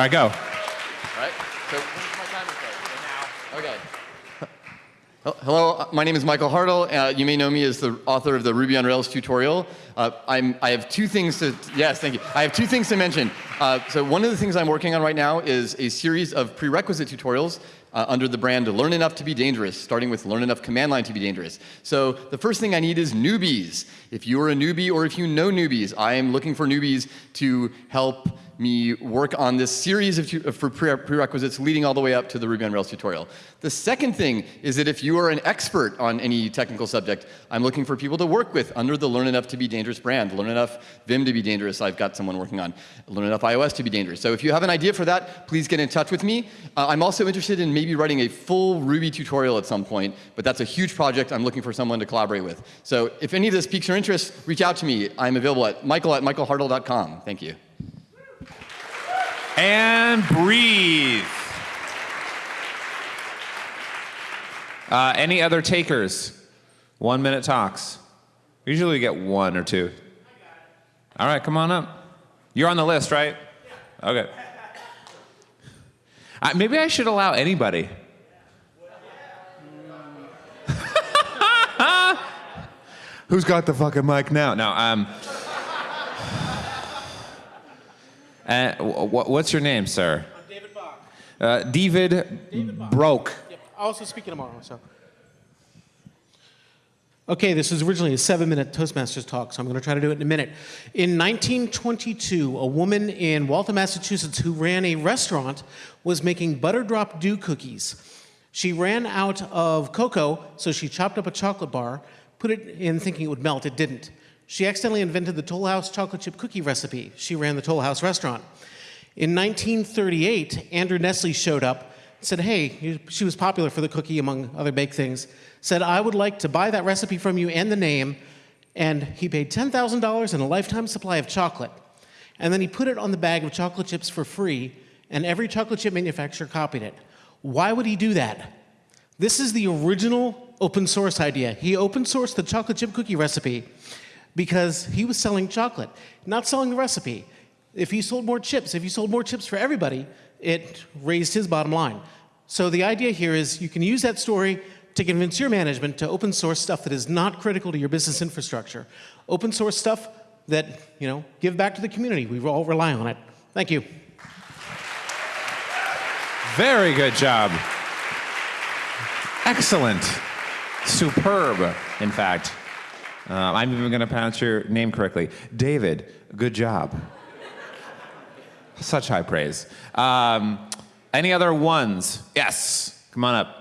right, go. All right. So when's my timer start? Now. Okay. Hello, uh, my name is Michael Hartl. Uh, you may know me as the author of the Ruby on Rails tutorial. Uh, I'm, I have two things to, yes, thank you. I have two things to mention. Uh, so one of the things I'm working on right now is a series of prerequisite tutorials uh, under the brand Learn Enough to be Dangerous, starting with Learn Enough Command Line to be Dangerous. So the first thing I need is newbies. If you are a newbie or if you know newbies, I am looking for newbies to help me work on this series of of for pre- prerequisites leading all the way up to the Ruby on Rails tutorial. The second thing is that if you are an expert on any technical subject, I'm looking for people to work with under the Learn Enough to be Dangerous brand. Learn Enough Vim to be dangerous, I've got someone working on. Learn Enough iOS to be dangerous. So if you have an idea for that, please get in touch with me. Uh, I'm also interested in maybe writing a full Ruby tutorial at some point, but that's a huge project I'm looking for someone to collaborate with. So if any of this piques your interest, reach out to me. I'm available at michael at michaelhartl.com. Thank you. And breathe. Uh, any other takers? One minute talks. Usually we get one or two. All right, come on up. You're on the list, right? Okay. Uh, maybe I should allow anybody. Who's got the fucking mic now? No, um. Uh, wh- wh- what's your name, sir? I'm David Bach. Uh, David, Broke. Yep. I'll also speak tomorrow. So. Okay, this was originally a seven-minute Toastmasters talk, so I'm going to try to do it in a minute. In 1922, a woman in Waltham, Massachusetts, who ran a restaurant, was making butter drop dew cookies. She ran out of cocoa, so she chopped up a chocolate bar, put it in thinking it would melt. It didn't. She accidentally invented the Toll House chocolate chip cookie recipe. She ran the Toll House restaurant. In 1938, Andrew Nestle showed up, said, Hey, she was popular for the cookie, among other baked things, said, I would like to buy that recipe from you and the name. And he paid $10,000 and a lifetime supply of chocolate. And then he put it on the bag of chocolate chips for free, and every chocolate chip manufacturer copied it. Why would he do that? This is the original open source idea. He open sourced the chocolate chip cookie recipe because he was selling chocolate, not selling the recipe. If he sold more chips, if he sold more chips for everybody, it raised his bottom line. So the idea here is you can use that story to convince your management to open source stuff that is not critical to your business infrastructure. Open source stuff that, you know, give back to the community. We all rely on it. Thank you. Very good job. Excellent. Superb, in fact. Uh, I'm even going to pronounce your name correctly. David, good job. Such high praise. Um, any other ones? Yes. Come on up.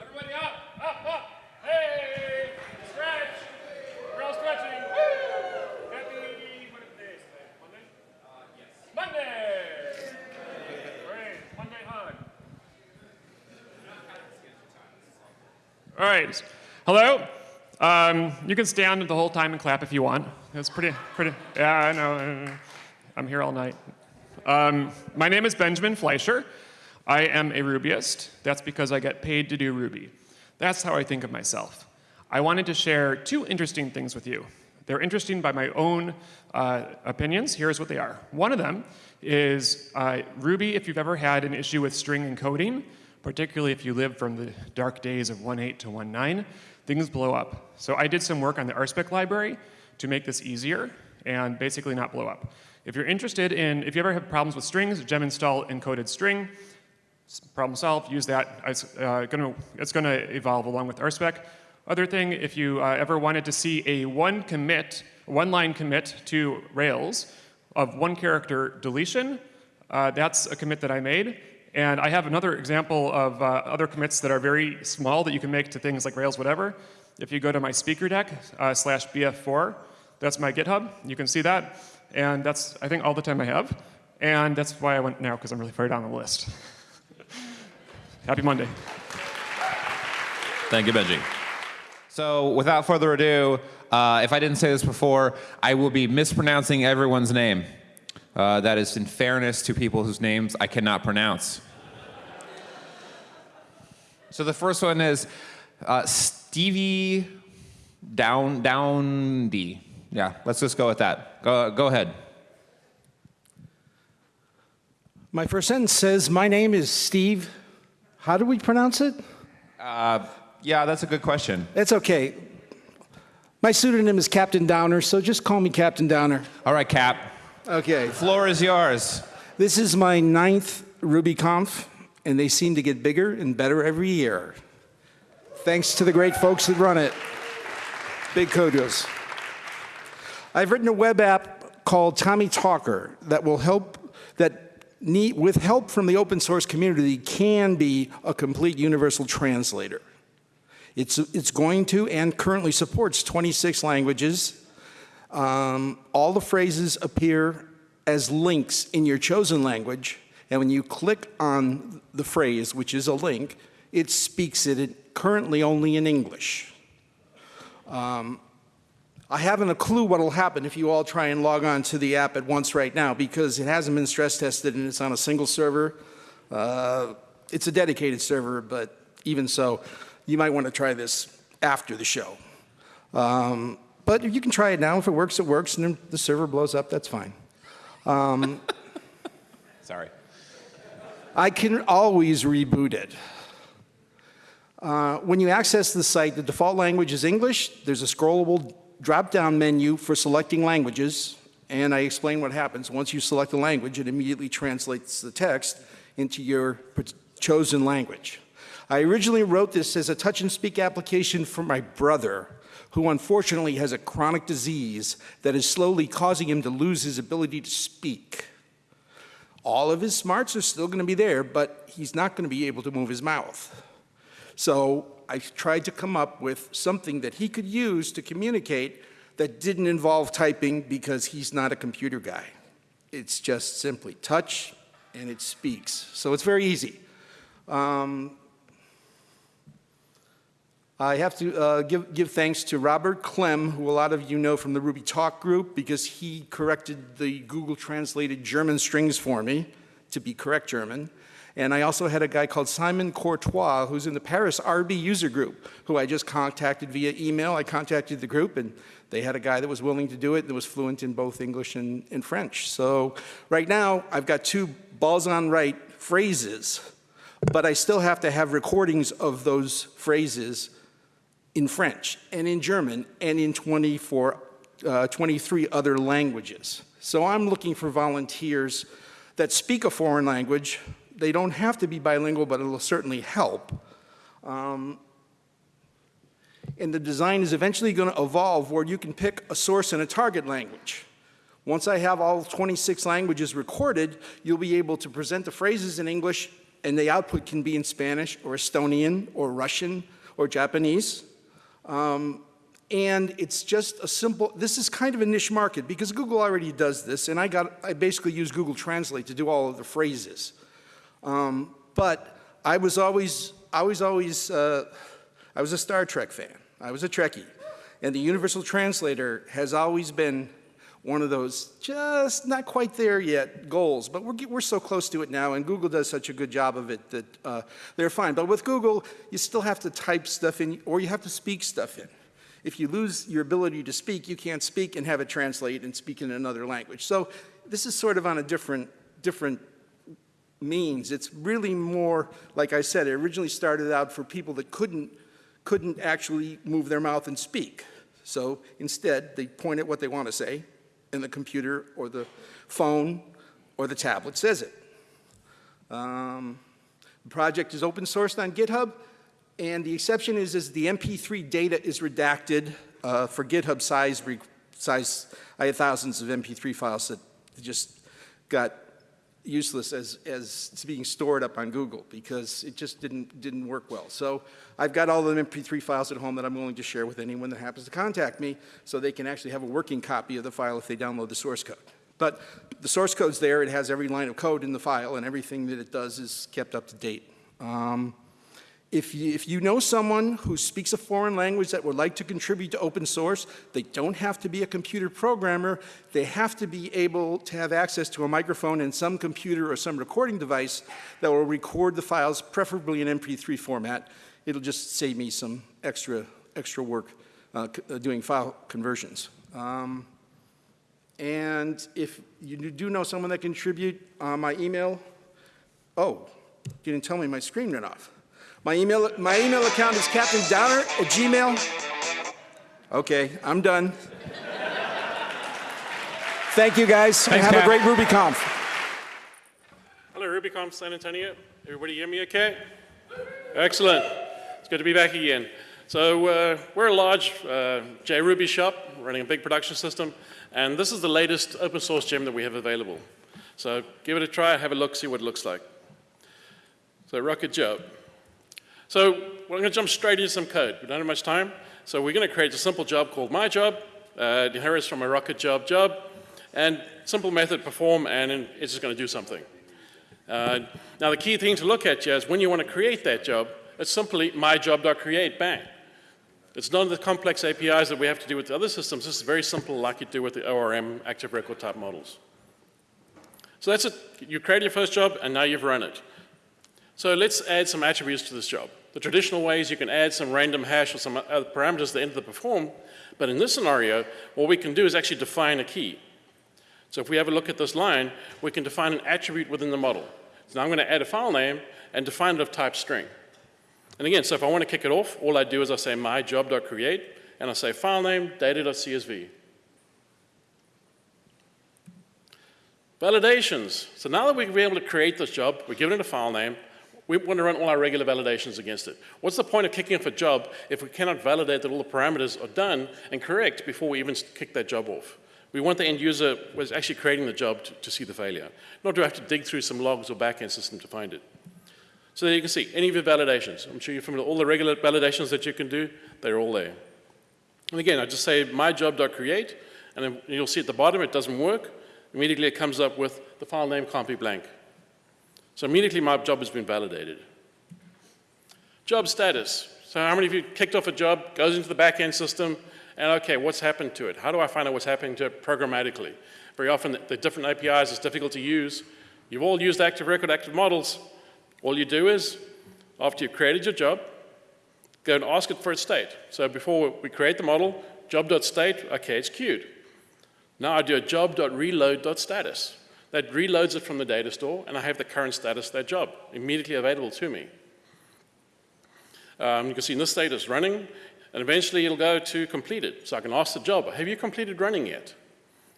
Everybody up, up, up. Hey, stretch. We're all stretching. Woo! Happy, what is today? Monday? Uh, yes. Monday. Great. Monday hug. All right. Hello. Um, you can stand the whole time and clap if you want. It's pretty, pretty. Yeah, I know. I'm here all night. Um, my name is Benjamin Fleischer. I am a Rubyist. That's because I get paid to do Ruby. That's how I think of myself. I wanted to share two interesting things with you. They're interesting by my own uh, opinions. Here's what they are. One of them is uh, Ruby, if you've ever had an issue with string encoding, particularly if you live from the dark days of 1.8 to 1.9, things blow up. So I did some work on the RSpec library to make this easier and basically not blow up. If you're interested in, if you ever have problems with strings, gem install encoded string, problem solved, use that. It's, uh, gonna, it's gonna evolve along with RSpec. Other thing, if you uh, ever wanted to see a one commit, one line commit to Rails of one character deletion, uh, that's a commit that I made. And I have another example of uh, other commits that are very small that you can make to things like Rails whatever. If you go to my speaker deck uh, slash BF4, that's my GitHub. You can see that. And that's, I think, all the time I have. And that's why I went now, because I'm really far down the list. Happy Monday. Thank you, Benji. So, without further ado, uh, if I didn't say this before, I will be mispronouncing everyone's name. Uh, that is in fairness to people whose names I cannot pronounce. So the first one is uh, Stevie Down Downdy. Yeah, let's just go with that. Go, go ahead. My first sentence says, My name is Steve. How do we pronounce it? Yeah, that's a good question. It's okay. My pseudonym is Captain Downer, so just call me Captain Downer. All right, Cap. Okay. Floor is yours. This is my ninth RubyConf, and they seem to get bigger and better every year. Thanks to the great folks that run it. Big kudos. I've written a web app called Tommy Talker that will help that need, with help from the open source community can be a complete universal translator. It's, it's going to and currently supports 26 languages. Um, all the phrases appear as links in your chosen language, and when you click on the phrase, which is a link, it speaks it currently only in English. Um, I haven't a clue what will happen if you all try and log on to the app at once right now because it hasn't been stress tested and it's on a single server. Uh, it's a dedicated server, but even so, you might want to try this after the show. Um, but you can try it now. If it works, it works, and then the server blows up, that's fine. Sorry. I can always reboot it. Uh, when you access the site, the default language is English. There's a scrollable drop-down menu for selecting languages, and I explain what happens. Once you select a language, it immediately translates the text into your chosen language. I originally wrote this as a touch and speak application for my brother, who unfortunately has a chronic disease that is slowly causing him to lose his ability to speak. All of his smarts are still going to be there, but he's not going to be able to move his mouth. So I tried to come up with something that he could use to communicate that didn't involve typing because he's not a computer guy. It's just simply touch and it speaks. So it's very easy. Um, I have to uh, give, give thanks to Robert Klemme, who a lot of you know from the Ruby Talk group, because he corrected the Google translated German strings for me to be correct German. And I also had a guy called Simon Courtois, who's in the Paris RB user group, who I just contacted via email. I contacted the group, and they had a guy that was willing to do it that was fluent in both English and, and French. So right now, I've got two balls on right phrases, but I still have to have recordings of those phrases in French and in German and in 24, uh, 23 other languages. So I'm looking for volunteers that speak a foreign language. They don't have to be bilingual, but it'll certainly help. Um, and the design is eventually going to evolve where you can pick a source and a target language. Once I have all 26 languages recorded, you'll be able to present the phrases in English, and the output can be in Spanish or Estonian or Russian or Japanese. Um, and it's just a simple, this is kind of a niche market because Google already does this, and I, got, I basically use Google Translate to do all of the phrases. Um, but I was always, I was always, uh, I was a Star Trek fan. I was a Trekkie. And the Universal Translator has always been one of those just not quite there yet goals, but we're, we're so close to it now, and Google does such a good job of it that uh, they're fine. But with Google, you still have to type stuff in, or you have to speak stuff in. If you lose your ability to speak, you can't speak and have it translate and speak in another language. So this is sort of on a different, different means. It's really more, like I said, it originally started out for people that couldn't, couldn't actually move their mouth and speak. So instead, they point at what they want to say, and the computer or the phone or the tablet says it. Um, the project is open sourced on GitHub, and the exception is, is the MP3 data is redacted uh, for GitHub size, size. I had thousands of MP3 files that just got useless as, as being stored up on Google because it just didn't, didn't work well. So I've got all the MP3 files at home that I'm willing to share with anyone that happens to contact me so they can actually have a working copy of the file if they download the source code. But the source code's there, it has every line of code in the file, and everything that it does is kept up to date. Um, if you, if you know someone who speaks a foreign language that would like to contribute to open source, they don't have to be a computer programmer. They have to be able to have access to a microphone and some computer or some recording device that will record the files, preferably in MP3 format. It'll just save me some extra, extra work uh, uh, doing file conversions. Um, And if you do know someone that contribute, uh, my email, oh, you didn't tell me my screen went off. My email, my email account is captaindowner at gmail. Okay, I'm done. Thank you, guys. Thanks, Have a Cap. great RubyConf. Hello, RubyConf San Antonio. Everybody hear me okay? Excellent. It's good to be back again. So uh, we're a large uh, JRuby shop running a big production system, and this is the latest open source gem that we have available. So give it a try, have a look, see what it looks like. So Rocket Job. So we're going to jump straight into some code. We don't have much time, so we're going to create a simple job called my job. Uh, it inherits from a Rocket Job job, and simple method perform, and it's just going to do something. Uh, now, the key thing to look at is when you want to create that job, it's simply myjob.create, bang. It's none of the complex APIs that we have to do with the other systems. This is very simple, like you do with the ORM active record type models. So that's it. You create your first job, and now you've run it. So let's add some attributes to this job. The traditional ways you can add some random hash or some other parameters at the end of the perform, but in this scenario, what we can do is actually define a key. So if we have a look at this line, we can define an attribute within the model. So now I'm going to add a file name and define it of type string. And again, so if I want to kick it off, all I do is I say my myjob.create, and I say file name data.csv. Validations. So now that been able to create this job, we're given it a file name, we want to run all our regular validations against it. What's the point of kicking off a job if we cannot validate that all the parameters are done and correct before we even kick that job off? We want the end user who is actually creating the job to, to see the failure, not to have to dig through some logs or backend system to find it. So there you can see any of your validations. I'm sure you're familiar with all the regular validations that you can do. They're all there. And again, I just say myjob.create, and then you'll see at the bottom it doesn't work. Immediately it comes up with the file name can't be blank. So immediately my job has been validated. Job status. So how many of you kicked off a job, goes into the back-end system, and okay, what's happened to it? How do I find out what's happening to it programmatically? Very often the, the different APIs is difficult to use. You've all used active record, active models. All you do is, after you've created your job, go and ask it for its state. So before we create the model, job.state, okay, it's queued. Now I do a job.reload.status. That reloads it from the data store, and I have the current status of that job immediately available to me. Um, you can see in this state it's running, and eventually it'll go to completed. So I can ask the job, have you completed running yet?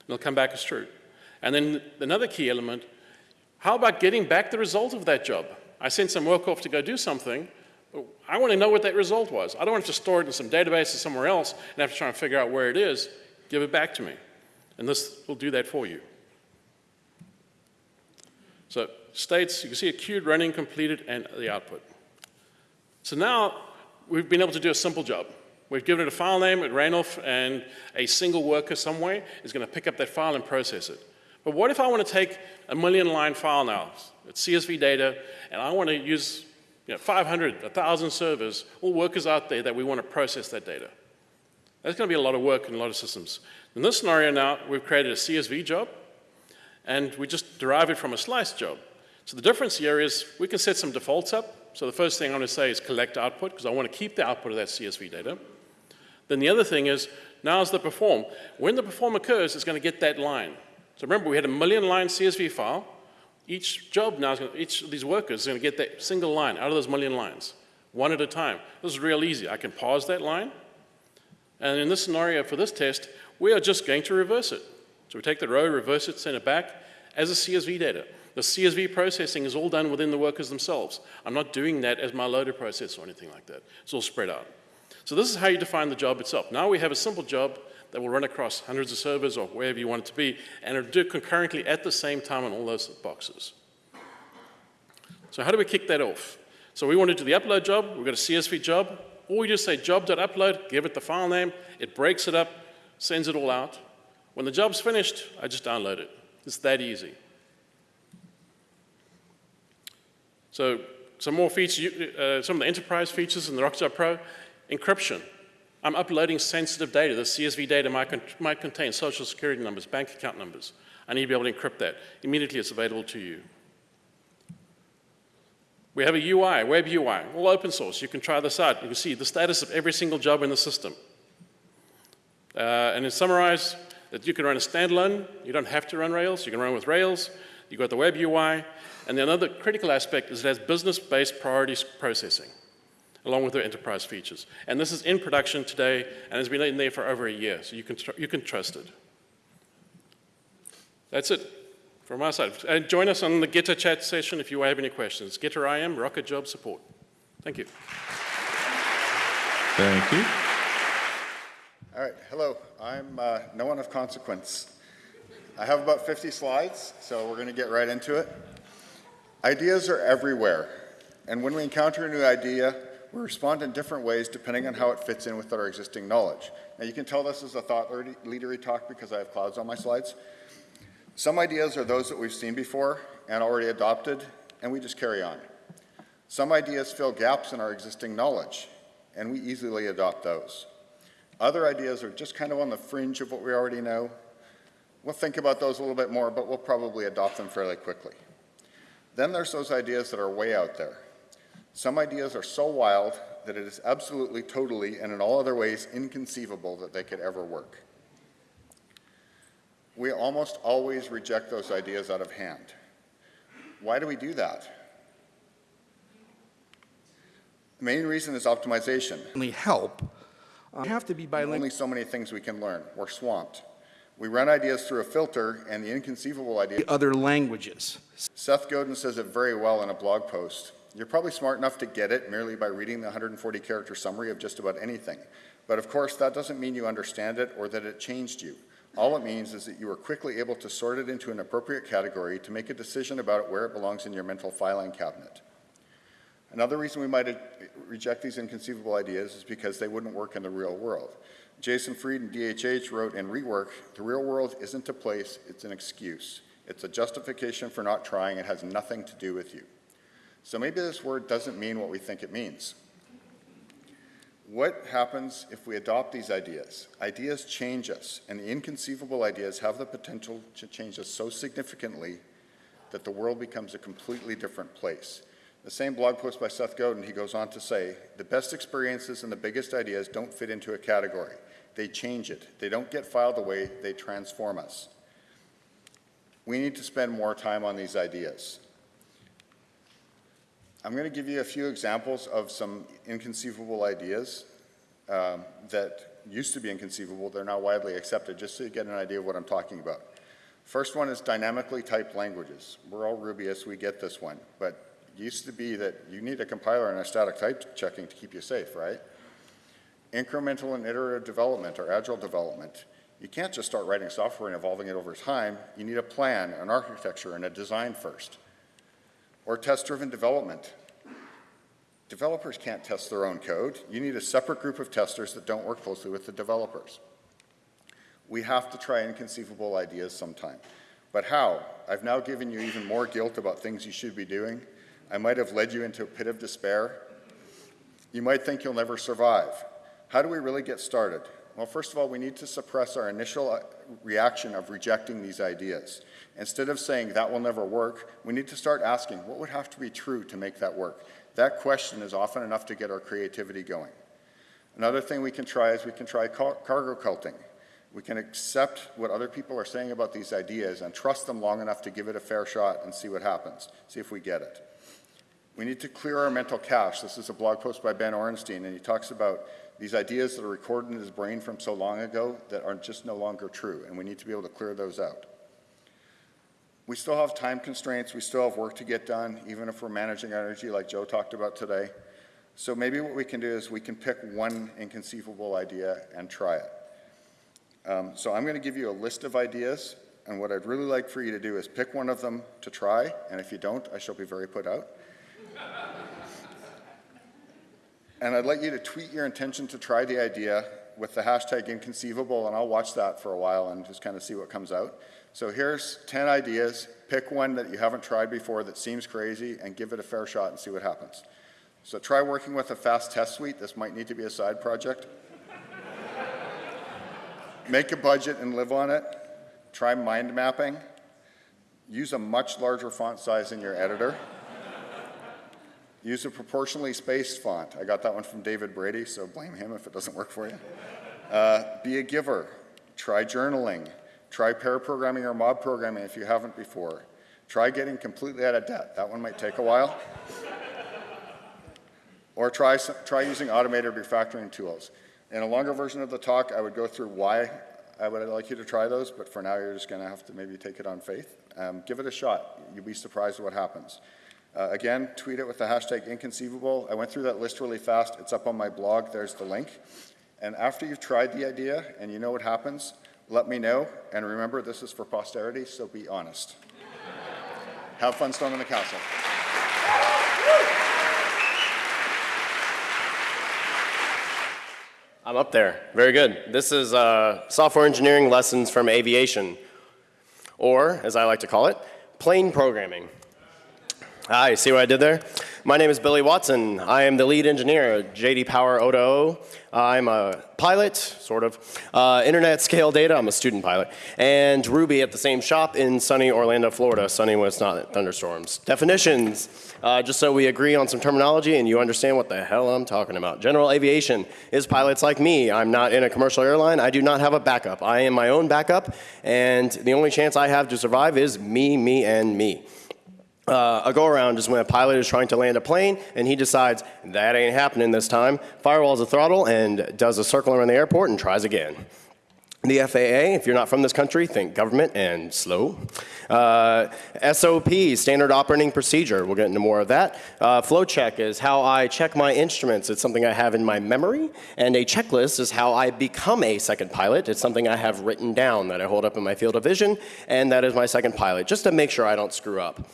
And it'll come back as true. And then another key element, how about getting back the result of that job? I sent some work off to go do something. I want to know what that result was. I don't want to store it in some database or somewhere else and have to try and figure out where it is. Give it back to me. And this will do that for you. So states, you can see a queued, running, completed, and the output. So now we've been able to do a simple job. We've given it a file name, it ran off, and a single worker somewhere is going to pick up that file and process it. But what if I want to take a million line file now, it's CSV data, and I want to use you know, 500, 1,000 servers, all workers out there that we want to process that data. That's going to be a lot of work in a lot of systems. In this scenario now, we've created a CSV job, and we just derive it from a slice job. So the difference here is we can set some defaults up. So the first thing I'm going to say is collect output, because I want to keep the output of that CSV data. Then the other thing is, now is the perform. When the perform occurs, it's going to get that line. So remember, we had a million line CSV file. Each job now, is going to, each of these workers is going to get that single line out of those million lines, one at a time. This is real easy. I can pause that line. And in this scenario for this test, we are just going to reverse it. So we take the row, reverse it, send it back as a CSV data. The CSV processing is all done within the workers themselves. I'm not doing that as my loader process or anything like that. It's all spread out. So this is how you define the job itself. Now we have a simple job that will run across hundreds of servers or wherever you want it to be, and it'll do it concurrently at the same time on all those boxes. So how do we kick that off? So we want to do the upload job, we've got a CSV job, or we just say job.upload, give it the file name, it breaks it up, sends it all out. When the job's finished, I just download it. It's that easy. So some more features, uh, some of the enterprise features in the Rocketjob Pro, encryption. I'm uploading sensitive data. The CSV data might, con might contain social security numbers, bank account numbers. I need to be able to encrypt that. Immediately it's available to you. We have a UI, web UI, all open source. You can try this out. You can see the status of every single job in the system. Uh, and to summarize, that you can run a standalone, you don't have to run Rails, you can run with Rails, you've got the web UI, and the another critical aspect is it has business-based priorities processing, along with the enterprise features. And this is in production today, and has been in there for over a year, so you can, you can trust it. That's it from our side. And join us on the Gitter chat session if you have any questions. Gitter IM, Rocket Job Support. Thank you. Thank you. All right, hello. I'm uh, no one of consequence. I have about 50 slides, so we're going to get right into it. Ideas are everywhere, and when we encounter a new idea, we respond in different ways depending on how it fits in with our existing knowledge. Now, you can tell this is a thought leadery talk because I have clouds on my slides. Some ideas are those that we've seen before and already adopted, and we just carry on. Some ideas fill gaps in our existing knowledge, and we easily adopt those. Other ideas are just kind of on the fringe of what we already know. We'll think about those a little bit more, but we'll probably adopt them fairly quickly. Then there's those ideas that are way out there. Some ideas are so wild that it is absolutely, totally, and in all other ways inconceivable that they could ever work. We almost always reject those ideas out of hand. Why do we do that? The main reason is optimization. Help. Uh, have to be bilingual. Only so many things we can learn. We're swamped. We run ideas through a filter, and the inconceivable idea. Other languages. Seth Godin says it very well in a blog post. You're probably smart enough to get it merely by reading the 140 character summary of just about anything. But of course, that doesn't mean you understand it or that it changed you. All it means is that you were quickly able to sort it into an appropriate category to make a decision about it where it belongs in your mental filing cabinet. Another reason we might reject these inconceivable ideas is because they wouldn't work in the real world. Jason Fried and DHH wrote in Rework, the real world isn't a place, it's an excuse. It's a justification for not trying. It has nothing to do with you. So maybe this word doesn't mean what we think it means. What happens if we adopt these ideas? Ideas change us, and the inconceivable ideas have the potential to change us so significantly that the world becomes a completely different place. The same blog post by Seth Godin, he goes on to say, the best experiences and the biggest ideas don't fit into a category. They change it. They don't get filed away, they transform us. We need to spend more time on these ideas. I'm going to give you a few examples of some inconceivable ideas um, that used to be inconceivable. They're now widely accepted, just so you get an idea of what I'm talking about. First one is dynamically typed languages. We're all Rubyists, we get this one, but used to be that you need a compiler and a static type checking to keep you safe, right? Incremental and iterative development or agile development. You can't just start writing software and evolving it over time. You need a plan, an architecture, and a design first. Or test-driven development. Developers can't test their own code. You need a separate group of testers that don't work closely with the developers. We have to try inconceivable ideas sometime. But how? I've now given you even more guilt about things you should be doing. I might have led you into a pit of despair. You might think you'll never survive. How do we really get started? Well, first of all, we need to suppress our initial uh, reaction of rejecting these ideas. Instead of saying that will never work, we need to start asking what would have to be true to make that work? That question is often enough to get our creativity going. Another thing we can try is we can try car cargo culting. We can accept what other people are saying about these ideas and trust them long enough to give it a fair shot and see what happens, see if we get it. We need to clear our mental cache. This is a blog post by Ben Orenstein, and he talks about these ideas that are recorded in his brain from so long ago that are just no longer true, and we need to be able to clear those out. We still have time constraints. We still have work to get done, even if we're managing energy like Joe talked about today. So maybe what we can do is we can pick one inconceivable idea and try it. Um, so I'm going to give you a list of ideas, and what I'd really like for you to do is pick one of them to try, and if you don't, I shall be very put out. And I'd like you to tweet your intention to try the idea with the hashtag inconceivable, and I'll watch that for a while and just kind of see what comes out. So here's 10 ideas. Pick one that you haven't tried before that seems crazy and give it a fair shot and see what happens. So try working with a fast test suite. This might need to be a side project. Make a budget and live on it. Try mind mapping. Use a much larger font size in your editor. Use a proportionally spaced font. I got that one from David Brady, so blame him if it doesn't work for you. Uh, be a giver. Try journaling. Try pair programming or mob programming if you haven't before. Try getting completely out of debt. That one might take a while. or try, try using automated refactoring tools. In a longer version of the talk, I would go through why I would like you to try those, but for now, you're just going to have to maybe take it on faith. Um, give it a shot. You'll be surprised what happens. Uh, again, tweet it with the hashtag inconceivable. I went through that list really fast. It's up on my blog. There's the link. And after you've tried the idea and you know what happens, let me know. And remember, this is for posterity, so be honest. Have fun storming the castle. I'm up there. Very good. This is uh, software engineering lessons from aviation, or as I like to call it, plane programming. Hi, see what I did there? My name is Billy Watson. I am the lead engineer at JD Power O2O. I'm a pilot, sort of, uh, internet scale data, I'm a student pilot, and Ruby at the same shop in sunny Orlando, Florida, sunny when it's not thunderstorms. Definitions, uh, just so we agree on some terminology and you understand what the hell I'm talking about. General aviation is pilots like me. I'm not in a commercial airline. I do not have a backup. I am my own backup, and the only chance I have to survive is me, me, and me. Uh, a go-around is when a pilot is trying to land a plane and he decides that ain't happening this time, firewalls the throttle and does a circle around the airport and tries again. The FAA, if you're not from this country, think government and slow. Uh, SOP, standard operating procedure. We'll get into more of that. Uh, flow check is how I check my instruments. It's something I have in my memory. And a checklist is how I become a second pilot. It's something I have written down that I hold up in my field of vision. And that is my second pilot, just to make sure I don't screw up.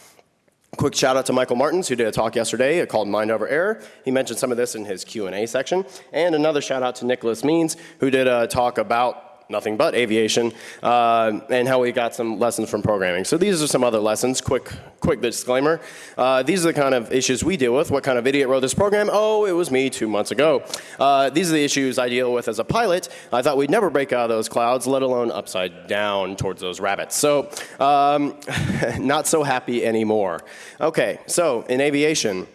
Quick shout out to Michael Martins, who did a talk yesterday called Mind Over Error. He mentioned some of this in his Q&A section. And another shout out to Nicholas Means, who did a talk about nothing but aviation uh, and how we got some lessons from programming. So these are some other lessons. Quick, quick disclaimer. Uh, these are the kind of issues we deal with. What kind of idiot wrote this program? Oh, it was me two months ago. Uh, these are the issues I deal with as a pilot. I thought we'd never break out of those clouds, let alone upside down towards those rabbits. So um, not so happy anymore. Okay, so in aviation,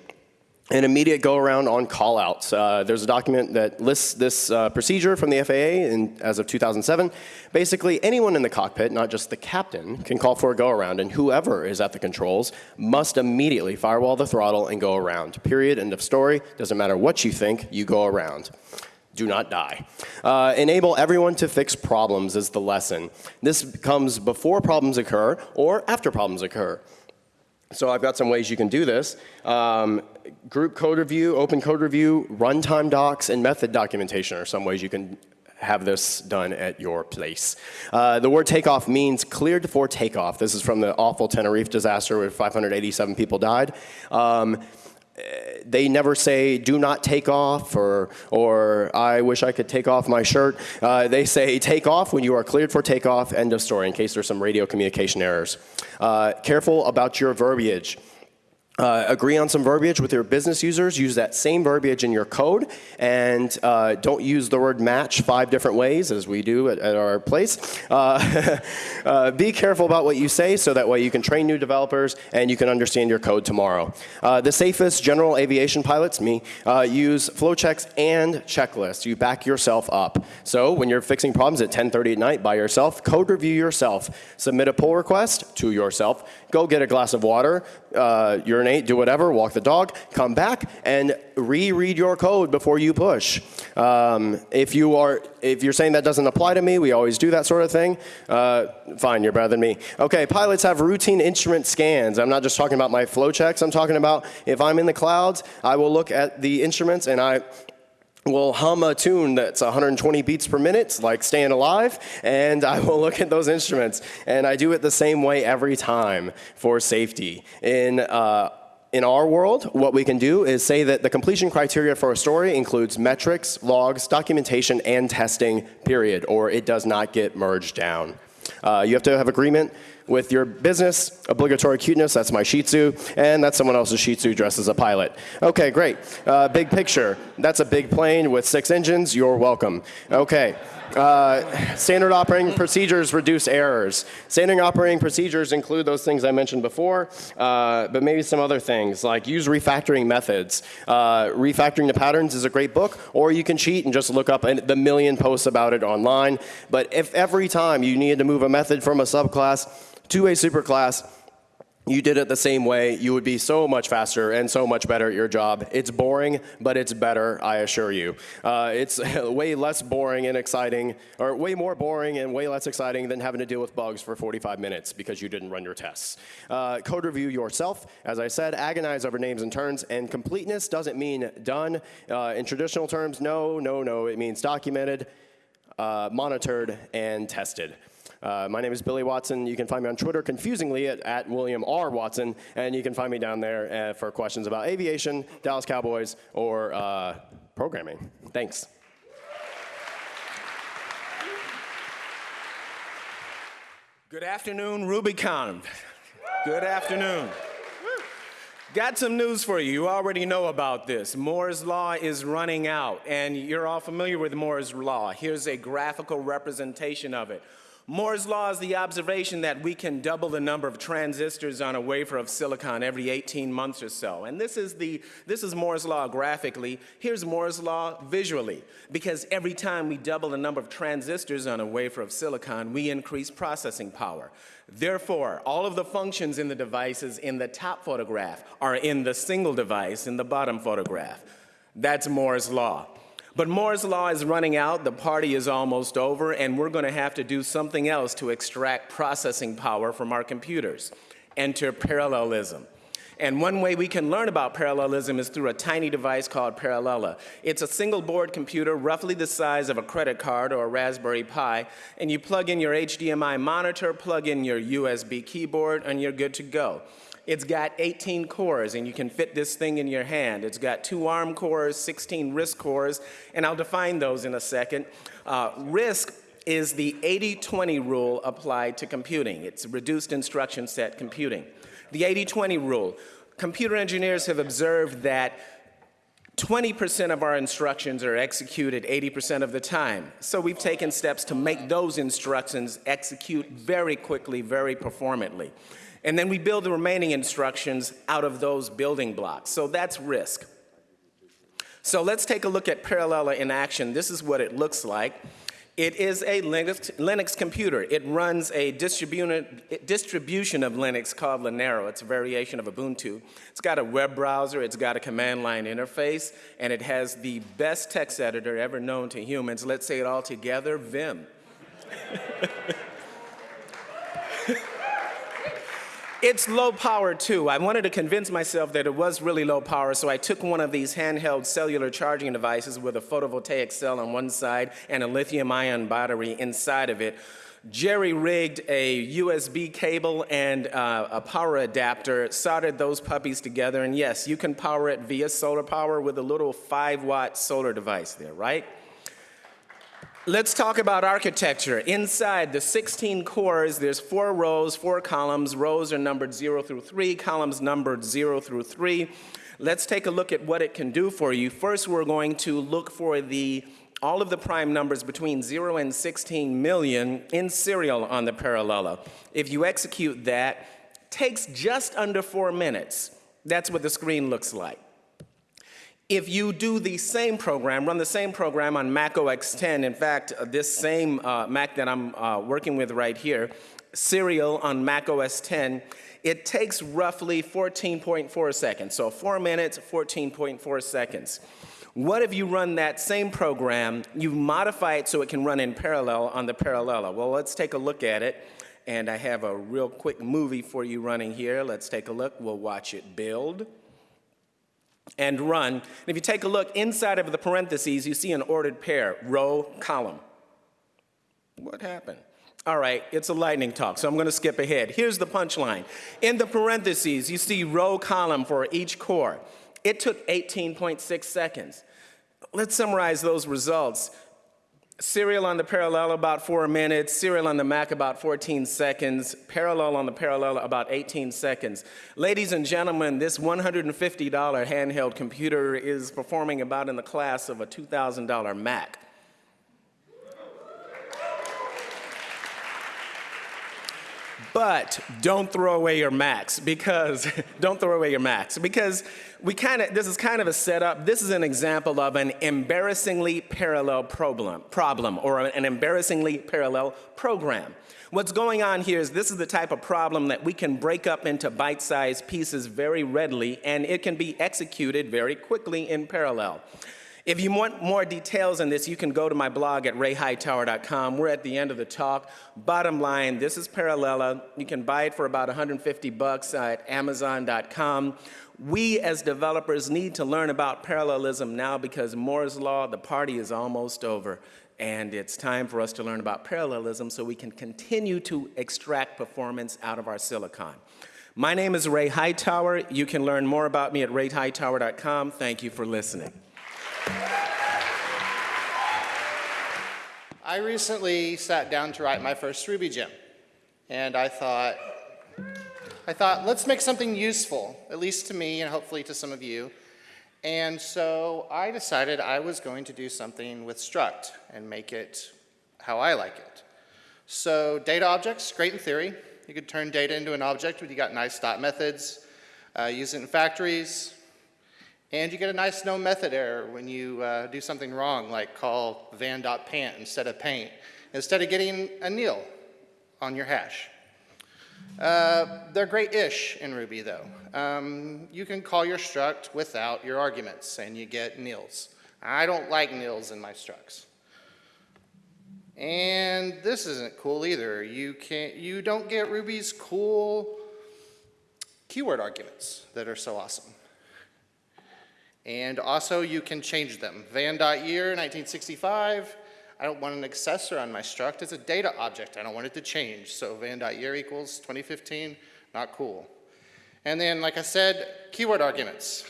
an immediate go around on callouts. Uh, there's a document that lists this uh, procedure from the FAA in, as of 2007. Basically, anyone in the cockpit, not just the captain, can call for a go around, and whoever is at the controls must immediately firewall the throttle and go around. Period. End of story. Doesn't matter what you think, you go around do not die. Uh, enable everyone to fix problems is the lesson. This comes before problems occur or after problems occur. So I've got some ways you can do this. Um, group code review, open code review, runtime docs, and method documentation are some ways you can have this done at your place. Uh, the word takeoff means cleared for takeoff. This is from the awful Tenerife disaster where 587 people died. Um, they never say do not take off or, or I wish I could take off my shirt. Uh, they say take off when you are cleared for takeoff, end of story, in case there's some radio communication errors. Uh, careful about your verbiage. Uh, agree on some verbiage with your business users. Use that same verbiage in your code, and uh, don't use the word match five different ways as we do at, at our place. Uh, uh be careful about what you say so that way you can train new developers and you can understand your code tomorrow. Uh, the safest general aviation pilots, me, uh, use flow checks and checklists. You back yourself up. So when you're fixing problems at 10:30 at night by yourself, code review yourself. Submit a pull request to yourself. Go get a glass of water. Urinate do whatever, walk the dog, come back and reread your code before you push. Um, if you are, if you're saying that doesn't apply to me, we always do that sort of thing. Uh, fine, you're better than me. Okay, pilots have routine instrument scans. I'm not just talking about my flow checks. I'm talking about if I'm in the clouds, I will look at the instruments and I will hum a tune that's 120 beats per minute, like Staying Alive, and I will look at those instruments. And I do it the same way every time for safety. In uh, in our world, what we can do is say that the completion criteria for a story includes metrics, logs, documentation, and testing, period, or it does not get merged down. Uh, you have to have agreement with your business. Obligatory cuteness, that's my Shih Tzu, and that's someone else's Shih Tzu dressed as a pilot. Okay, great. Uh, big picture, that's a big plane with six engines, you're welcome. Okay. Uh, standard operating procedures reduce errors. Standard operating procedures include those things I mentioned before, uh, but maybe some other things like use refactoring methods. Uh, refactoring the patterns is a great book, or you can cheat and just look up the million posts about it online. But if every time you needed to move a method from a subclass to a superclass, you did it the same way, you would be so much faster and so much better at your job. It's boring, but it's better, I assure you. Uh, it's way less boring and exciting, or way more boring and way less exciting than having to deal with bugs for 45 minutes because you didn't run your tests. Uh, code review yourself. As I said, agonize over names and turns, and completeness doesn't mean done. Uh, in traditional terms, no, no, no, it means documented, uh, monitored, and tested. Uh, my name is Billy Watson. You can find me on Twitter, confusingly, at, at William R. Watson, and you can find me down there uh, for questions about aviation, Dallas Cowboys, or uh, programming. Thanks. Good afternoon, RubyConf. Good afternoon. Got some news for you. You already know about this. Moore's Law is running out, and you're all familiar with Moore's Law. Here's a graphical representation of it. Moore's law is the observation that we can double the number of transistors on a wafer of silicon every 18 months or so. And this is, the, this is Moore's law graphically. Here's Moore's law visually. Because every time we double the number of transistors on a wafer of silicon, we increase processing power. Therefore, all of the functions in the devices in the top photograph are in the single device in the bottom photograph. That's Moore's law. But Moore's law is running out, the party is almost over, and we're going to have to do something else to extract processing power from our computers. Enter parallelism. And one way we can learn about parallelism is through a tiny device called Parallella. It's a single board computer roughly the size of a credit card or a Raspberry Pi, and you plug in your HDMI monitor, plug in your USB keyboard, and you're good to go. It's got 18 cores, and you can fit this thing in your hand. It's got two ARM cores, 16 RISC cores, and I'll define those in a second. Uh, RISC is the 80-20 rule applied to computing. It's reduced instruction set computing. The 80-20 rule. Computer engineers have observed that 20% of our instructions are executed 80% of the time. So we've taken steps to make those instructions execute very quickly, very performantly. And then we build the remaining instructions out of those building blocks. So that's risk. So let's take a look at Parallella in action. This is what it looks like. It is a Linux, Linux computer. It runs a distribution of Linux called Linaro. It's a variation of Ubuntu. It's got a web browser, it's got a command line interface, and it has the best text editor ever known to humans. Let's say it all together, Vim. It's low power too. I wanted to convince myself that it was really low power, so I took one of these handheld cellular charging devices with a photovoltaic cell on one side and a lithium ion battery inside of it, Jerry rigged a USB cable and uh, a power adapter, soldered those puppies together, and yes, you can power it via solar power with a little 5 watt solar device there, right? Let's talk about architecture. Inside the 16 cores, there's four rows, four columns. Rows are numbered 0 through 3, columns numbered 0 through 3. Let's take a look at what it can do for you. First, we're going to look for the all of the prime numbers between 0 and 16 million in serial on the Parallella. If you execute that, takes just under four minutes. That's what the screen looks like. If you do the same program, run the same program on Mac OS 10, in fact, uh, this same uh, Mac that I'm uh, working with right here, Serial on Mac OS 10, it takes roughly 14.4 seconds. So four minutes, 14.4 seconds. What if you run that same program, you modify it so it can run in parallel on the Parallella? Well, let's take a look at it. And I have a real quick movie for you running here. Let's take a look. We'll watch it build and run. And if you take a look inside of the parentheses, you see an ordered pair, row, column. What happened? All right, it's a lightning talk, so I'm going to skip ahead. Here's the punchline. In the parentheses, you see row, column for each core. It took 18.6 seconds. Let's summarize those results. Serial on the Parallel about four minutes, Serial on the Mac about 14 seconds, Parallel on the Parallel about 18 seconds. Ladies and gentlemen, this $150 handheld computer is performing about in the class of a $2,000 Mac. But don't throw away your Macs because, don't throw away your Macs because we kind of, this is kind of a setup. This is an example of an embarrassingly parallel problem, problem or an embarrassingly parallel program. What's going on here is this is the type of problem that we can break up into bite-sized pieces very readily and it can be executed very quickly in parallel. If you want more details on this, you can go to my blog at rayhightower.com. We're at the end of the talk. Bottom line, this is Parallella. You can buy it for about 150 bucks at amazon.com. We as developers need to learn about parallelism now because Moore's Law, the party is almost over. And it's time for us to learn about parallelism so we can continue to extract performance out of our silicon. My name is Ray Hightower. You can learn more about me at rayhightower.com. Thank you for listening. I recently sat down to write my first Ruby gem, and I thought, I thought, let's make something useful, at least to me and hopefully to some of you. And so I decided I was going to do something with struct and make it how I like it. So data objects, great in theory. You could turn data into an object when you got nice dot methods, uh, use it in factories, and you get a nice no method error when you uh, do something wrong, like call van.pant instead of paint, instead of getting a nil on your hash. Uh, they're great-ish in Ruby, though. Um, you can call your struct without your arguments, and you get nils. I don't like nils in my structs. And this isn't cool either. You, can't, you don't get Ruby's cool keyword arguments that are so awesome. And also you can change them. Van.year, 1965. I don't want an accessor on my struct. It's a data object. I don't want it to change. So van.year equals 2015, not cool. And then, like I said, keyword arguments.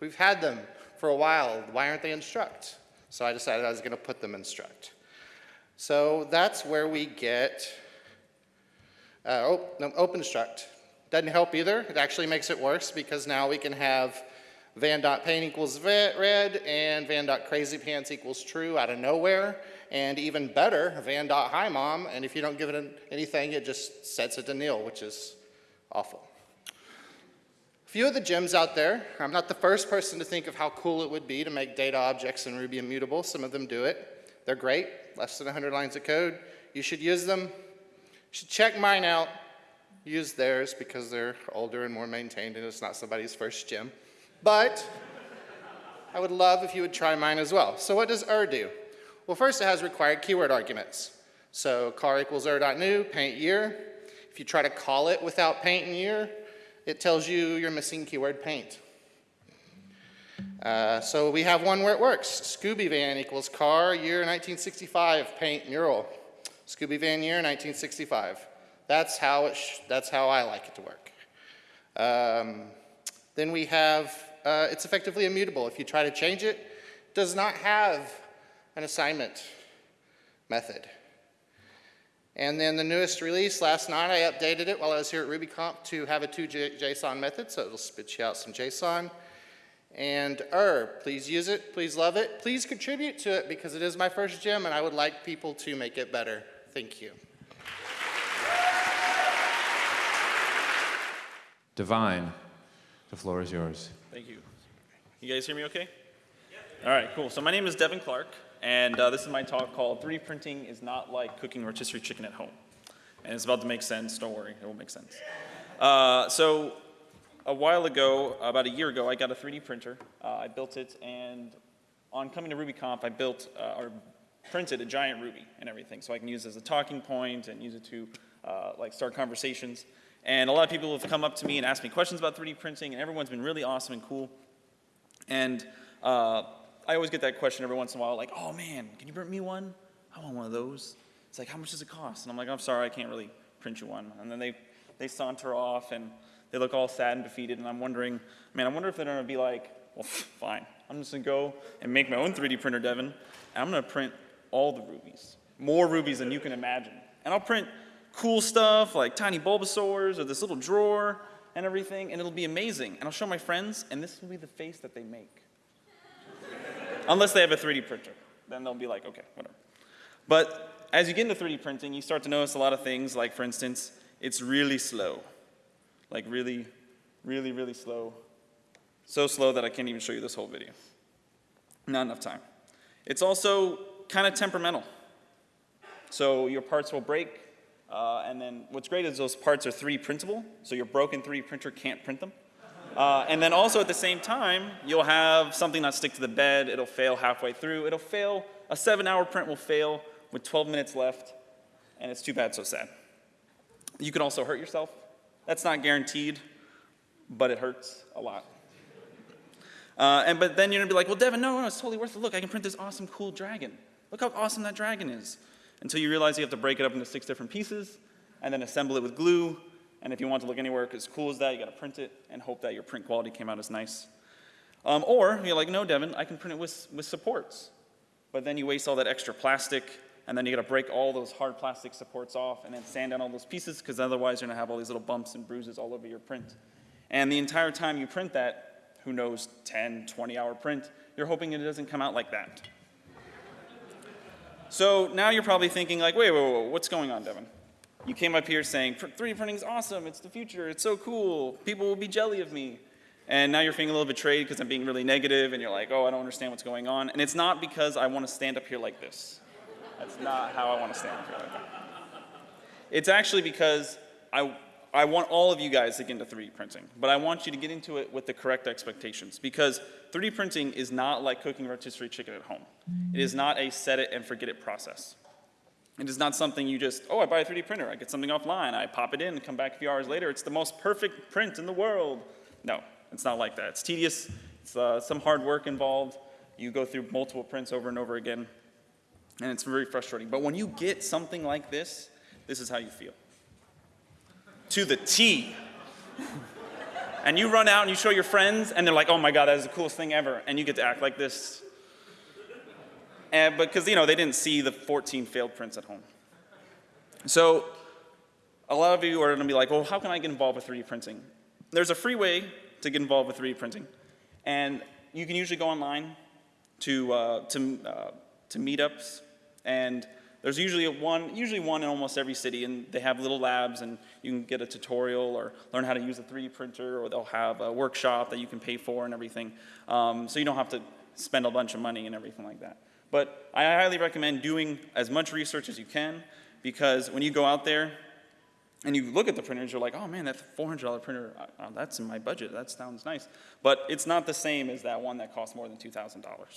We've had them for a while. Why aren't they in struct? So I decided I was going to put them in struct. So that's where we get uh, oh, no, open struct. Doesn't help either. It actually makes it worse because now we can have van.paint equals red and Van dot crazy pants equals true out of nowhere. And even better, Van dot hi mom. and if you don't give it anything, it just sets it to nil, which is awful. A few of the gems out there, I'm not the first person to think of how cool it would be to make data objects in Ruby immutable. Some of them do it. They're great, less than 100 lines of code. You should use them. You should check mine out. Use theirs because they're older and more maintained and it's not somebody's first gem. But I would love if you would try mine as well. So what does er do? Well, first it has required keyword arguments. So car equals er.new, paint year. If you try to call it without paint and year, it tells you you're missing keyword paint. Uh, so we have one where it works. Scooby van equals car, year 1965, paint mural. Scooby van year 1965. That's how, it that's how I like it to work. Um, then we have uh, it's effectively immutable. If you try to change it, it does not have an assignment method. And then the newest release, last night I updated it while I was here at RubyConf to have a 2JSON method, so it'll spit you out some JSON. And er, please use it, please love it, please contribute to it because it is my first gem and I would like people to make it better. Thank you. Devin, the floor is yours. Thank you. You guys hear me okay? All right, cool. So my name is Devin Clark, and uh, this is my talk called 3D Printing is Not Like Cooking Rotisserie Chicken at Home. And it's about to make sense. Don't worry, it will make sense. Uh, so a while ago, about a year ago, I got a 3D printer. Uh, I built it, and on coming to RubyConf, I built uh, or printed a giant Ruby and everything, so I can use it as a talking point and use it to uh, like start conversations. And a lot of people have come up to me and asked me questions about 3D printing, and everyone's been really awesome and cool. And uh, I always get that question every once in a while, like, oh man, can you print me one? I want one of those. It's like, how much does it cost? And I'm like, I'm sorry, I can't really print you one. And then they, they saunter off and they look all sad and defeated, and I'm wondering, man, I wonder if they're gonna be like, well, fine, I'm just gonna go and make my own 3D printer, Devin, and I'm gonna print all the rubies, more rubies than you can imagine. And I'll print cool stuff like tiny Bulbasaurs or this little drawer and everything, and it'll be amazing. And I'll show my friends, and this will be the face that they make. Unless they have a 3D printer. Then they'll be like, okay, whatever. But as you get into 3D printing, you start to notice a lot of things, like for instance, it's really slow. Like really, really, really slow. So slow that I can't even show you this whole video. Not enough time. It's also kind of temperamental. So your parts will break, uh, and then what's great is those parts are 3D printable, so your broken 3D printer can't print them. Uh, and then also at the same time, you'll have something not stick to the bed, it'll fail halfway through, it'll fail, a seven hour print will fail with 12 minutes left, and it's too bad, so sad. You can also hurt yourself. That's not guaranteed, but it hurts a lot. Uh, and but then you're gonna be like, well, Devin, no, no, it's totally worth it. Look, I can print this awesome, cool dragon. Look how awesome that dragon is. Until you realize you have to break it up into six different pieces, and then assemble it with glue, and if you want to look anywhere as cool as that, you got to print it and hope that your print quality came out as nice. Um, or you're like, no, Devin, I can print it with, with supports. But then you waste all that extra plastic, and then you got to break all those hard plastic supports off and then sand down all those pieces, because otherwise you're going to have all these little bumps and bruises all over your print. And the entire time you print that, who knows, 10, 20 hour print, you're hoping it doesn't come out like that. So now you're probably thinking like, wait, wait, wait, what's going on, Devin? You came up here saying, 3D printing is awesome, it's the future, it's so cool, people will be jelly of me. And now you're feeling a little betrayed because I'm being really negative and you're like, oh, I don't understand what's going on. And it's not because I want to stand up here like this. That's not how I want to stand up here like that. It's actually because I, I want all of you guys to get into 3D printing, but I want you to get into it with the correct expectations because 3D printing is not like cooking rotisserie chicken at home. It is not a set it and forget it process. It is not something you just, oh, I buy a 3D printer, I get something offline, I pop it in, come back a few hours later, it's the most perfect print in the world. No, it's not like that. It's tedious, it's uh, some hard work involved. You go through multiple prints over and over again, and it's very frustrating. But when you get something like this, this is how you feel. To the T. and you run out and you show your friends, and they're like, oh my God, that is the coolest thing ever. And you get to act like this and because you know they didn't see the 14 failed prints at home. So a lot of you are going to be like, well, how can I get involved with 3D printing? There's a free way to get involved with 3D printing, and you can usually go online to uh, to uh, to meetups, and there's usually a one usually one in almost every city, and they have little labs, and you can get a tutorial or learn how to use a 3D printer, or they'll have a workshop that you can pay for and everything, um, so you don't have to spend a bunch of money and everything like that. But I highly recommend doing as much research as you can because when you go out there and you look at the printers, you're like, oh man, that $400 printer, uh, that's in my budget. That sounds nice. But it's not the same as that one that costs more than $2,000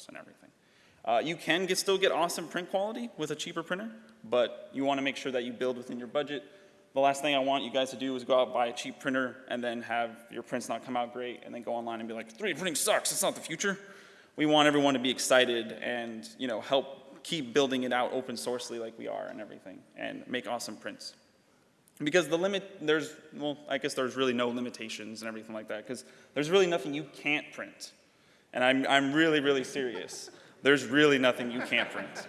and everything. Uh, you can get, still get awesome print quality with a cheaper printer, but you want to make sure that you build within your budget. The last thing I want you guys to do is go out buy a cheap printer and then have your prints not come out great and then go online and be like, 3D printing sucks, it's not the future. We want everyone to be excited and you know help keep building it out open sourcely like we are and everything and make awesome prints. Because the limit there's well i guess there's really no limitations and everything like that because there's really nothing you can't print. And i'm, I'm really really serious there's really nothing you can't print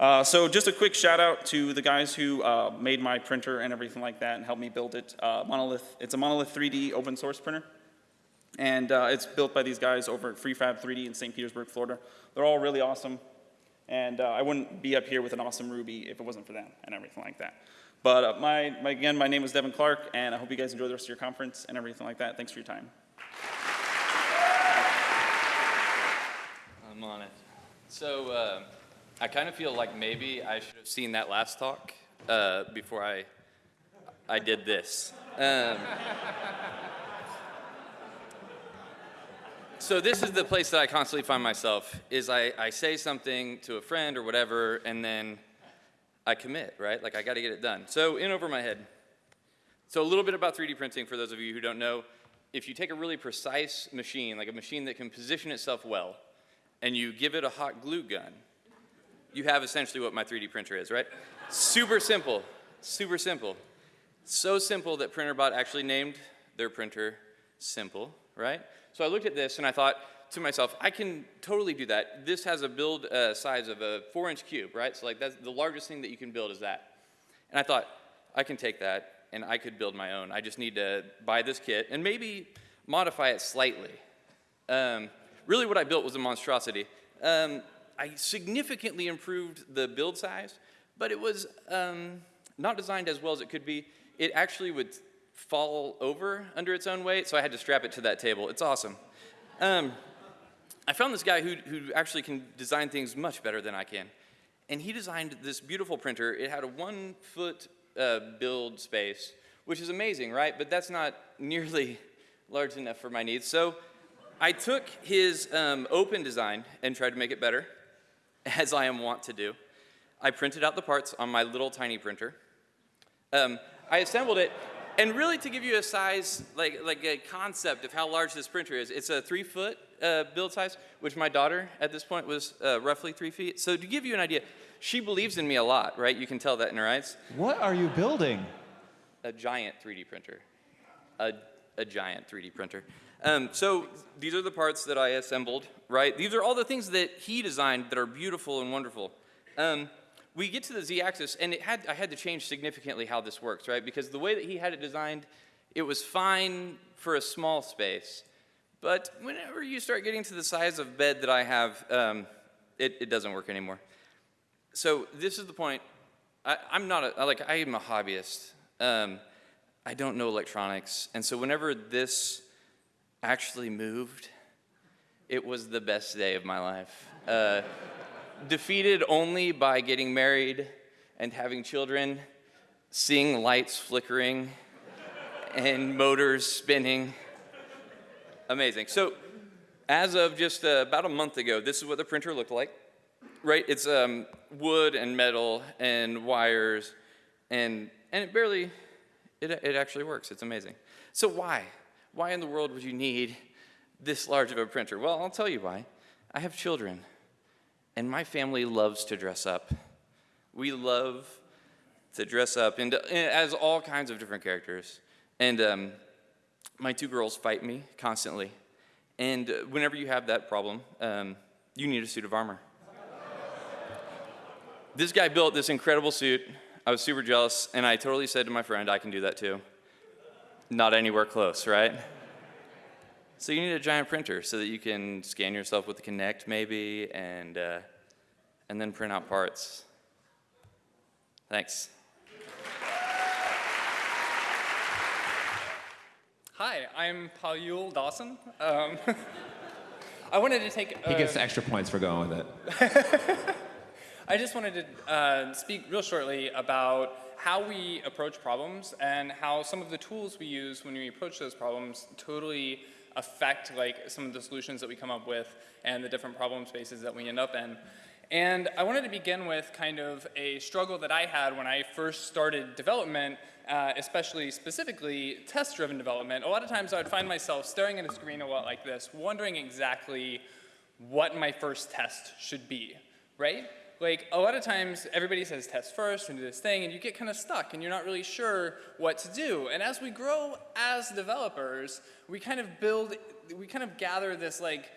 uh, so just a quick shout out to the guys who uh, made my printer and everything like that and helped me build it uh, monolith it's a monolith 3d open source printer and uh, it's built by these guys over at FreeFab 3D in St. Petersburg, Florida. They're all really awesome. And uh, I wouldn't be up here with an awesome Ruby if it wasn't for them and everything like that. But uh, my, my, again, my name is Devin Clark, and I hope you guys enjoy the rest of your conference and everything like that. Thanks for your time. I'm on it. So uh, I kind of feel like maybe I should have seen that last talk uh, before I, I did this. Um, so this is the place that I constantly find myself, is I, I say something to a friend or whatever, and then I commit, right? Like I gotta get it done. So in over my head. So a little bit about 3D printing for those of you who don't know. If you take a really precise machine, like a machine that can position itself well, and you give it a hot glue gun, you have essentially what my 3D printer is, right? super simple, super simple. So simple that Printrbot actually named their printer Simple, right? So I looked at this and I thought, to myself, I can totally do that. This has a build uh, size of a four inch cube, right? So like that's the largest thing that you can build is that. And I thought, I can take that and I could build my own. I just need to buy this kit and maybe modify it slightly. Um, really what I built was a monstrosity. Um, I significantly improved the build size, but it was um, not designed as well as it could be. It actually would fall over under its own weight, so I had to strap it to that table. It's awesome. Um, I found this guy who, who actually can design things much better than I can. And he designed this beautiful printer. It had a one foot uh, build space, which is amazing, right? But that's not nearly large enough for my needs. So I took his um, open design and tried to make it better, as I am wont to do. I printed out the parts on my little tiny printer. Um, I assembled it, and really to give you a size, like, like a concept of how large this printer is, it's a three foot uh, build size, which my daughter at this point was uh, roughly three feet. So to give you an idea, she believes in me a lot, right? You can tell that in her eyes. What are you building? A giant 3D printer. A, a giant 3D printer. Um, so these are the parts that I assembled, right? These are all the things that he designed that are beautiful and wonderful. Um, we get to the z-axis, and it had, I had to change significantly how this works, right? Because the way that he had it designed, it was fine for a small space. But whenever you start getting to the size of bed that I have, um, it, it, doesn't work anymore. So this is the point. I, am not a, like, I am a hobbyist. Um, I don't know electronics. And so whenever this actually moved, it was the best day of my life. Uh, defeated only by getting married and having children, seeing lights flickering and motors spinning. Amazing. So, as of just uh, about a month ago, this is what the printer looked like. Right? It's um, wood and metal and wires, and and it barely, it it actually works. It's amazing. So why? Why in the world would you need this large of a printer? Well, I'll tell you why. I have children. And my family loves to dress up. We love to dress up into, as all kinds of different characters. And um, my two girls fight me constantly. And whenever you have that problem, um, you need a suit of armor. this guy built this incredible suit. I was super jealous, and I totally said to my friend, I can do that too. Not anywhere close, right? So you need a giant printer so that you can scan yourself with the Kinect maybe and, uh, and then print out parts. Thanks. Hi, I'm Paul Yule Dawson. Um, I wanted to take. Uh, he gets extra points for going with it. I just wanted to uh, speak real shortly about how we approach problems and how some of the tools we use when we approach those problems totally affect like some of the solutions that we come up with and the different problem spaces that we end up in. And I wanted to begin with kind of a struggle that I had when I first started development, uh, especially specifically test-driven development. A lot of times I would find myself staring at a screen a lot like this, wondering exactly what my first test should be, right? Like a lot of times everybody says test first and do this thing and you get kind of stuck and you're not really sure what to do. And as we grow as developers, we kind of build, we kind of gather this like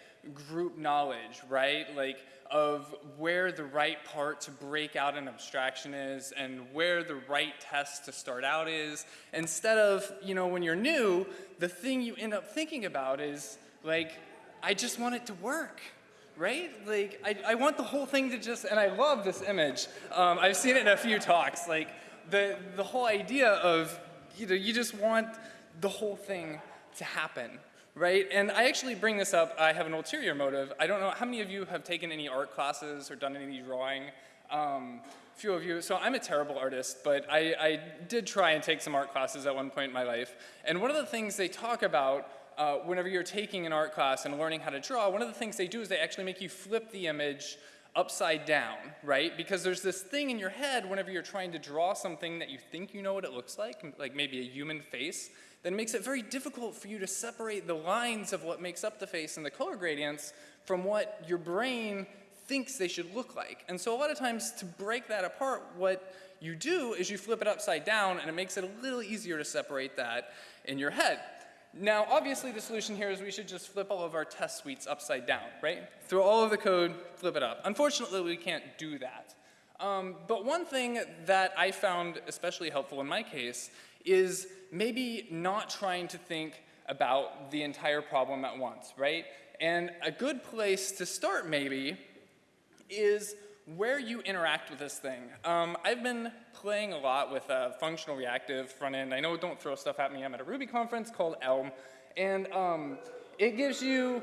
group knowledge, right? Like of where the right part to break out an abstraction is and where the right test to start out is. Instead of, you know, when you're new, the thing you end up thinking about is like, I just want it to work right? Like, I, I want the whole thing to just, and I love this image. Um, I've seen it in a few talks. Like, the, the whole idea of, you know, you just want the whole thing to happen, right? And I actually bring this up, I have an ulterior motive. I don't know, how many of you have taken any art classes or done any drawing? Um, a few of you, so I'm a terrible artist, but I, I did try and take some art classes at one point in my life. And one of the things they talk about uh, whenever you're taking an art class and learning how to draw, one of the things they do is they actually make you flip the image upside down, right? Because there's this thing in your head whenever you're trying to draw something that you think you know what it looks like, like maybe a human face, that makes it very difficult for you to separate the lines of what makes up the face and the color gradients from what your brain thinks they should look like. And so a lot of times to break that apart, what you do is you flip it upside down and it makes it a little easier to separate that in your head. Now, obviously, the solution here is we should just flip all of our test suites upside down, right? Throw all of the code, flip it up. Unfortunately, we can't do that. Um, but one thing that I found especially helpful in my case is maybe not trying to think about the entire problem at once, right? And a good place to start maybe is where you interact with this thing. Um, I've been playing a lot with a functional reactive front end. I know don't throw stuff at me. I'm at a Ruby conference called Elm. And um, it gives you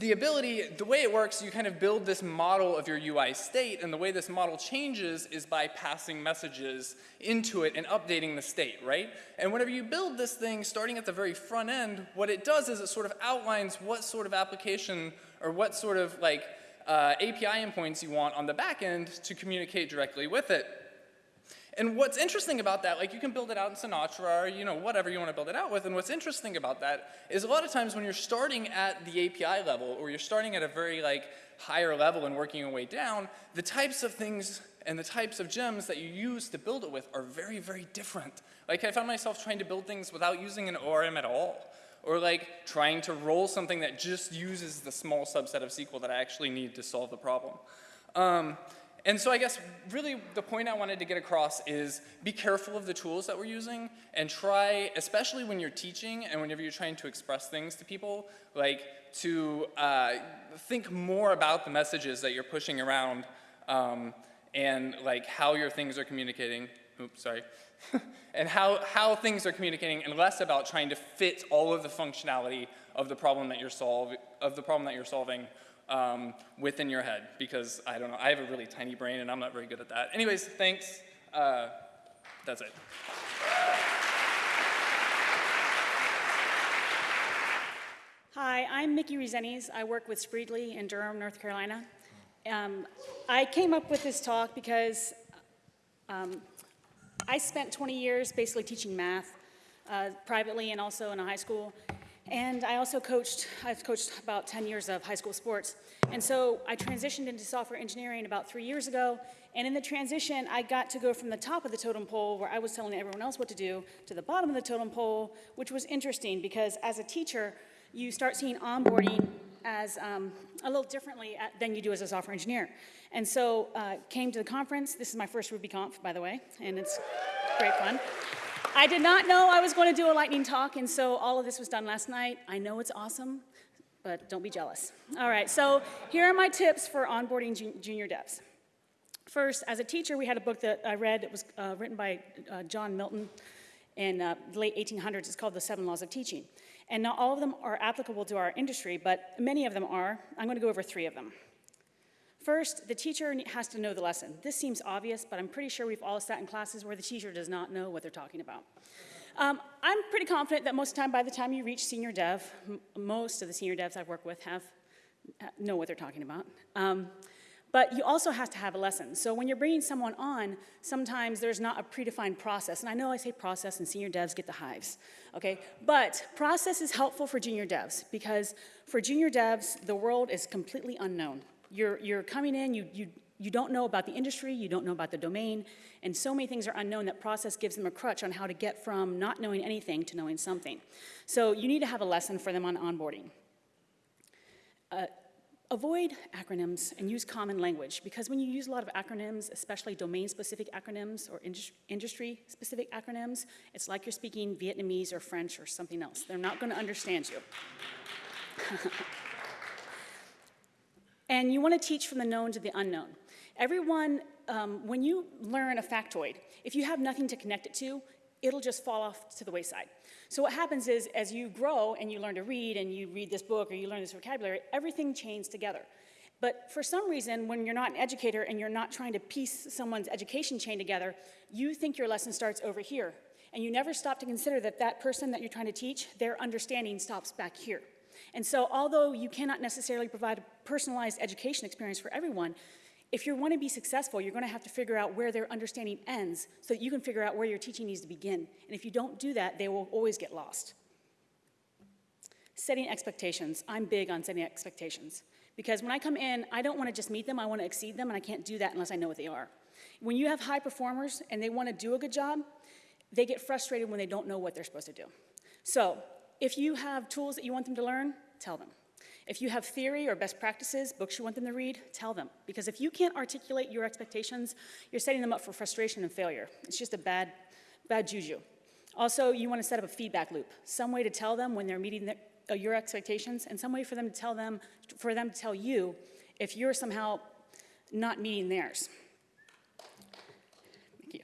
the ability, the way it works, you kind of build this model of your UI state, and the way this model changes is by passing messages into it and updating the state, right? And whenever you build this thing, starting at the very front end, what it does is it sort of outlines what sort of application or what sort of like uh, API endpoints you want on the back end to communicate directly with it. And what's interesting about that, like you can build it out in Sinatra or you know whatever you want to build it out with, and what's interesting about that is a lot of times when you're starting at the API level or you're starting at a very like higher level and working your way down, the types of things and the types of gems that you use to build it with are very, very different. Like I found myself trying to build things without using an ORM at all or like trying to roll something that just uses the small subset of SQL that I actually need to solve the problem. Um, and so I guess really the point I wanted to get across is be careful of the tools that we're using and try, especially when you're teaching and whenever you're trying to express things to people, like to uh, think more about the messages that you're pushing around um, and like how your things are communicating. Oops, sorry. and how, how things are communicating and less about trying to fit all of the functionality of the problem that you're solving, of the problem that you're solving um, within your head because I don't know, I have a really tiny brain and I'm not very good at that. Anyways, thanks. Uh, that's it. Hi, I'm Mickey Rezenes. I work with Spreedly in Durham, North Carolina. Um, I came up with this talk because um, I spent 20 years basically teaching math uh, privately and also in a high school. And I also coached, I've coached about 10 years of high school sports. And so I transitioned into software engineering about three years ago. And in the transition, I got to go from the top of the totem pole, where I was telling everyone else what to do, to the bottom of the totem pole, which was interesting because as a teacher, you start seeing onboarding as um, a little differently at, than you do as a software engineer. And so uh, came to the conference. This is my first RubyConf, by the way, and it's great fun. I did not know I was going to do a lightning talk, and so all of this was done last night. I know it's awesome, but don't be jealous. All right, so here are my tips for onboarding jun junior devs. First, as a teacher, we had a book that I read. It was uh, written by uh, John Milton in uh, the late 1800s. It's called The Seven Laws of Teaching. And not all of them are applicable to our industry, but many of them are. I'm going to go over three of them. First, the teacher has to know the lesson. This seems obvious, but I'm pretty sure we've all sat in classes where the teacher does not know what they're talking about. Um, I'm pretty confident that most of the time, by the time you reach senior dev, most of the senior devs I've worked with have know what they're talking about. Um, but you also have to have a lesson. So when you're bringing someone on, sometimes there's not a predefined process. And I know I say process and senior devs get the hives, okay? But process is helpful for junior devs because for junior devs, the world is completely unknown. You're, you're coming in, you, you, you don't know about the industry, you don't know about the domain, and so many things are unknown that process gives them a crutch on how to get from not knowing anything to knowing something. So you need to have a lesson for them on onboarding. Uh, avoid acronyms and use common language because when you use a lot of acronyms, especially domain-specific acronyms or industry-specific acronyms, it's like you're speaking Vietnamese or French or something else. They're not going to understand you. And you want to teach from the known to the unknown. Everyone, um, when you learn a factoid, if you have nothing to connect it to, it'll just fall off to the wayside. So what happens is, as you grow and you learn to read and you read this book or you learn this vocabulary, everything chains together. But for some reason, when you're not an educator and you're not trying to piece someone's education chain together, you think your lesson starts over here. And you never stop to consider that that person that you're trying to teach, their understanding stops back here. And so although you cannot necessarily provide a personalized education experience for everyone, if you want to be successful, you're going to have to figure out where their understanding ends so that you can figure out where your teaching needs to begin. And if you don't do that, they will always get lost. Setting expectations. I'm big on setting expectations. Because when I come in, I don't want to just meet them, I want to exceed them, and I can't do that unless I know what they are. When you have high performers and they want to do a good job, they get frustrated when they don't know what they're supposed to do. So if you have tools that you want them to learn, tell them. If you have theory or best practices, books you want them to read, tell them. Because if you can't articulate your expectations, you're setting them up for frustration and failure. It's just a bad, bad juju. Also, you want to set up a feedback loop, some way to tell them when they're meeting their, uh, your expectations, and some way for them to tell them, for them to tell you if you're somehow not meeting theirs. Thank you.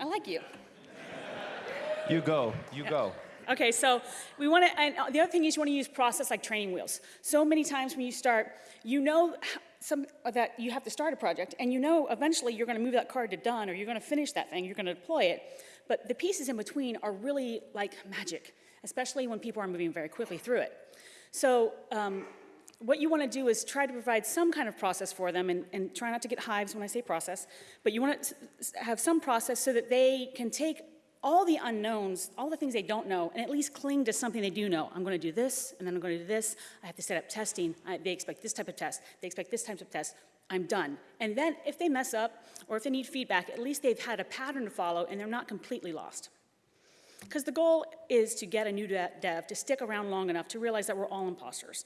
I like you. You go. You go. Okay, so we want to, and the other thing is you want to use process like training wheels. So many times when you start, you know some, that you have to start a project, and you know eventually you're going to move that card to done, or you're going to finish that thing, you're going to deploy it. But the pieces in between are really like magic, especially when people are moving very quickly through it. So um, what you want to do is try to provide some kind of process for them and, and try not to get hives when I say process, but you want to have some process so that they can take all the unknowns, all the things they don't know, and at least cling to something they do know. I'm going to do this, and then I'm going to do this. I have to set up testing. I, they expect this type of test. They expect this type of test. I'm done. And then if they mess up or if they need feedback, at least they've had a pattern to follow and they're not completely lost. Because the goal is to get a new dev to stick around long enough to realize that we're all imposters.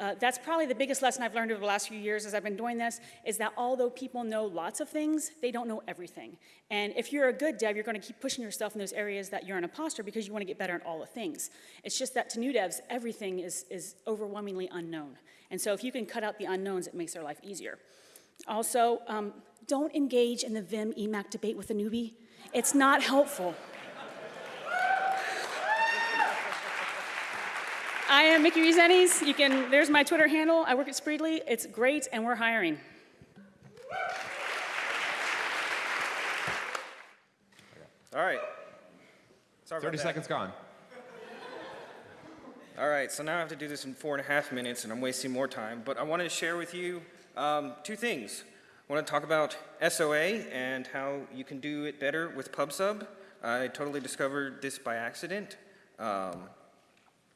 Uh, that's probably the biggest lesson I've learned over the last few years as I've been doing this, is that although people know lots of things, they don't know everything. And if you're a good dev, you're going to keep pushing yourself in those areas that you're an imposter because you want to get better at all the things. It's just that to new devs, everything is, is overwhelmingly unknown. And so if you can cut out the unknowns, it makes their life easier. Also, um, don't engage in the Vim Emac debate with a newbie. It's not helpful. I am Mickey Rezenes. You can, there's my Twitter handle. I work at Spreedly. It's great, and we're hiring. All right. Sorry about 30 that. seconds gone. All right, so now I have to do this in four and a half minutes, and I'm wasting more time. But I wanted to share with you um, two things. I want to talk about SOA and how you can do it better with PubSub. I totally discovered this by accident. Um,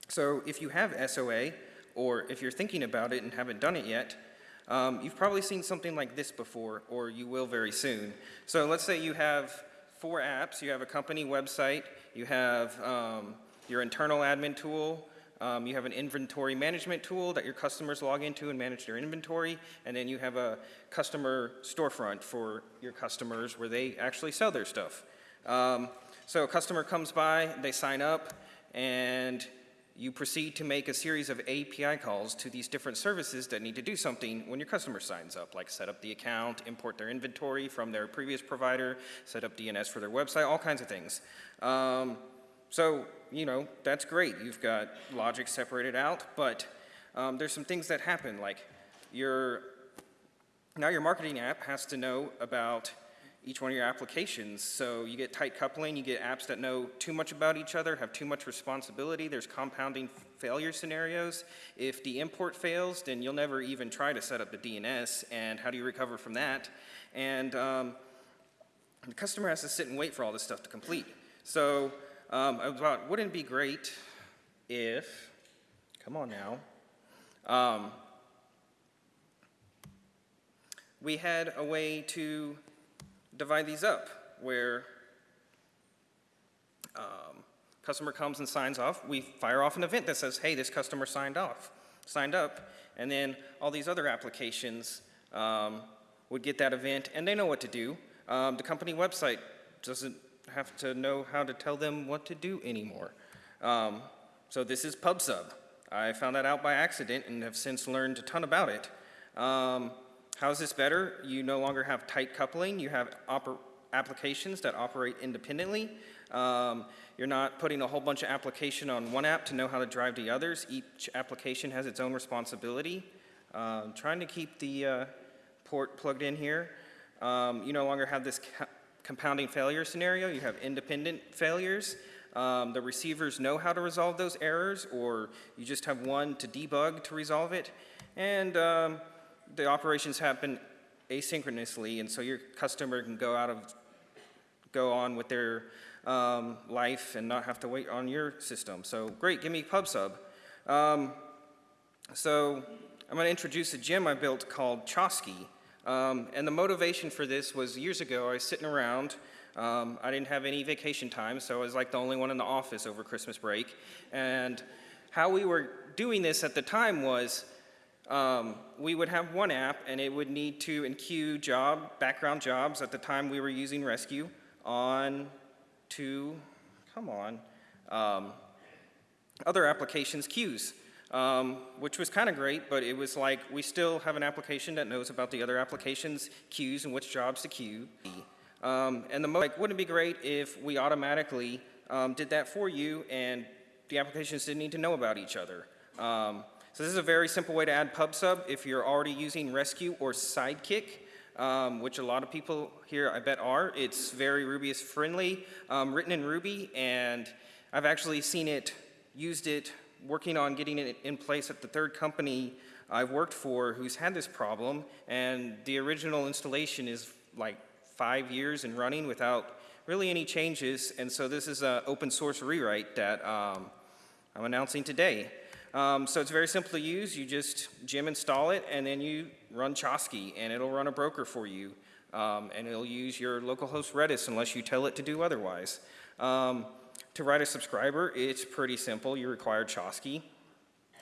so if you have SOA, or if you're thinking about it and haven't done it yet, um, you've probably seen something like this before, or you will very soon. So let's say you have four apps. You have a company website, you have um, your internal admin tool, um, you have an inventory management tool that your customers log into and manage their inventory, and then you have a customer storefront for your customers where they actually sell their stuff. Um, so a customer comes by, they sign up, and you proceed to make a series of API calls to these different services that need to do something when your customer signs up, like set up the account, import their inventory from their previous provider, set up DNS for their website, all kinds of things. Um, so, you know, that's great. You've got logic separated out, but um, there's some things that happen, like your, now your marketing app has to know about each one of your applications. So you get tight coupling, you get apps that know too much about each other, have too much responsibility. There's compounding failure scenarios. If the import fails, then you'll never even try to set up the DNS, and how do you recover from that? And um, the customer has to sit and wait for all this stuff to complete. So um, I thought, wouldn't it be great if, come on now, um, we had a way to divide these up where um, customer comes and signs off. We fire off an event that says, hey, this customer signed off, signed up. And then all these other applications um, would get that event and they know what to do. Um, the company website doesn't have to know how to tell them what to do anymore. Um, so this is PubSub. I found that out by accident and have since learned a ton about it. Um, how is this better? You no longer have tight coupling. You have applications that operate independently. Um, you're not putting a whole bunch of application on one app to know how to drive the others. Each application has its own responsibility. Um, trying to keep the uh, port plugged in here. Um, you no longer have this compounding failure scenario. You have independent failures. Um, the receivers know how to resolve those errors, or you just have one to debug to resolve it. And um, the operations happen asynchronously, and so your customer can go out of, go on with their um, life and not have to wait on your system. So great, give me PubSub. Um, so I'm going to introduce a gem I built called Chosky. Um, and the motivation for this was years ago, I was sitting around. Um, I didn't have any vacation time, so I was like the only one in the office over Christmas break. And how we were doing this at the time was um, we would have one app and it would need to enqueue job, background jobs. At the time we were using Resque on to, come on, um, other applications queues, um, which was kind of great, but it was like we still have an application that knows about the other applications queues and which jobs to queue. Um, and the like, wouldn't it be great if we automatically um, did that for you and the applications didn't need to know about each other? Um, so this is a very simple way to add PubSub if you're already using Resque or Sidekiq, um, which a lot of people here I bet are. It's very Rubyist friendly, um, written in Ruby, and I've actually seen it, used it, working on getting it in place at the third company I've worked for who's had this problem, and the original installation is like five years and running without really any changes, and so this is an open source rewrite that um, I'm announcing today. Um, so it's very simple to use. You just gem install it, and then you run Chosky, and it'll run a broker for you. Um, and it'll use your localhost Redis unless you tell it to do otherwise. Um, to write a subscriber, it's pretty simple. You require Chosky,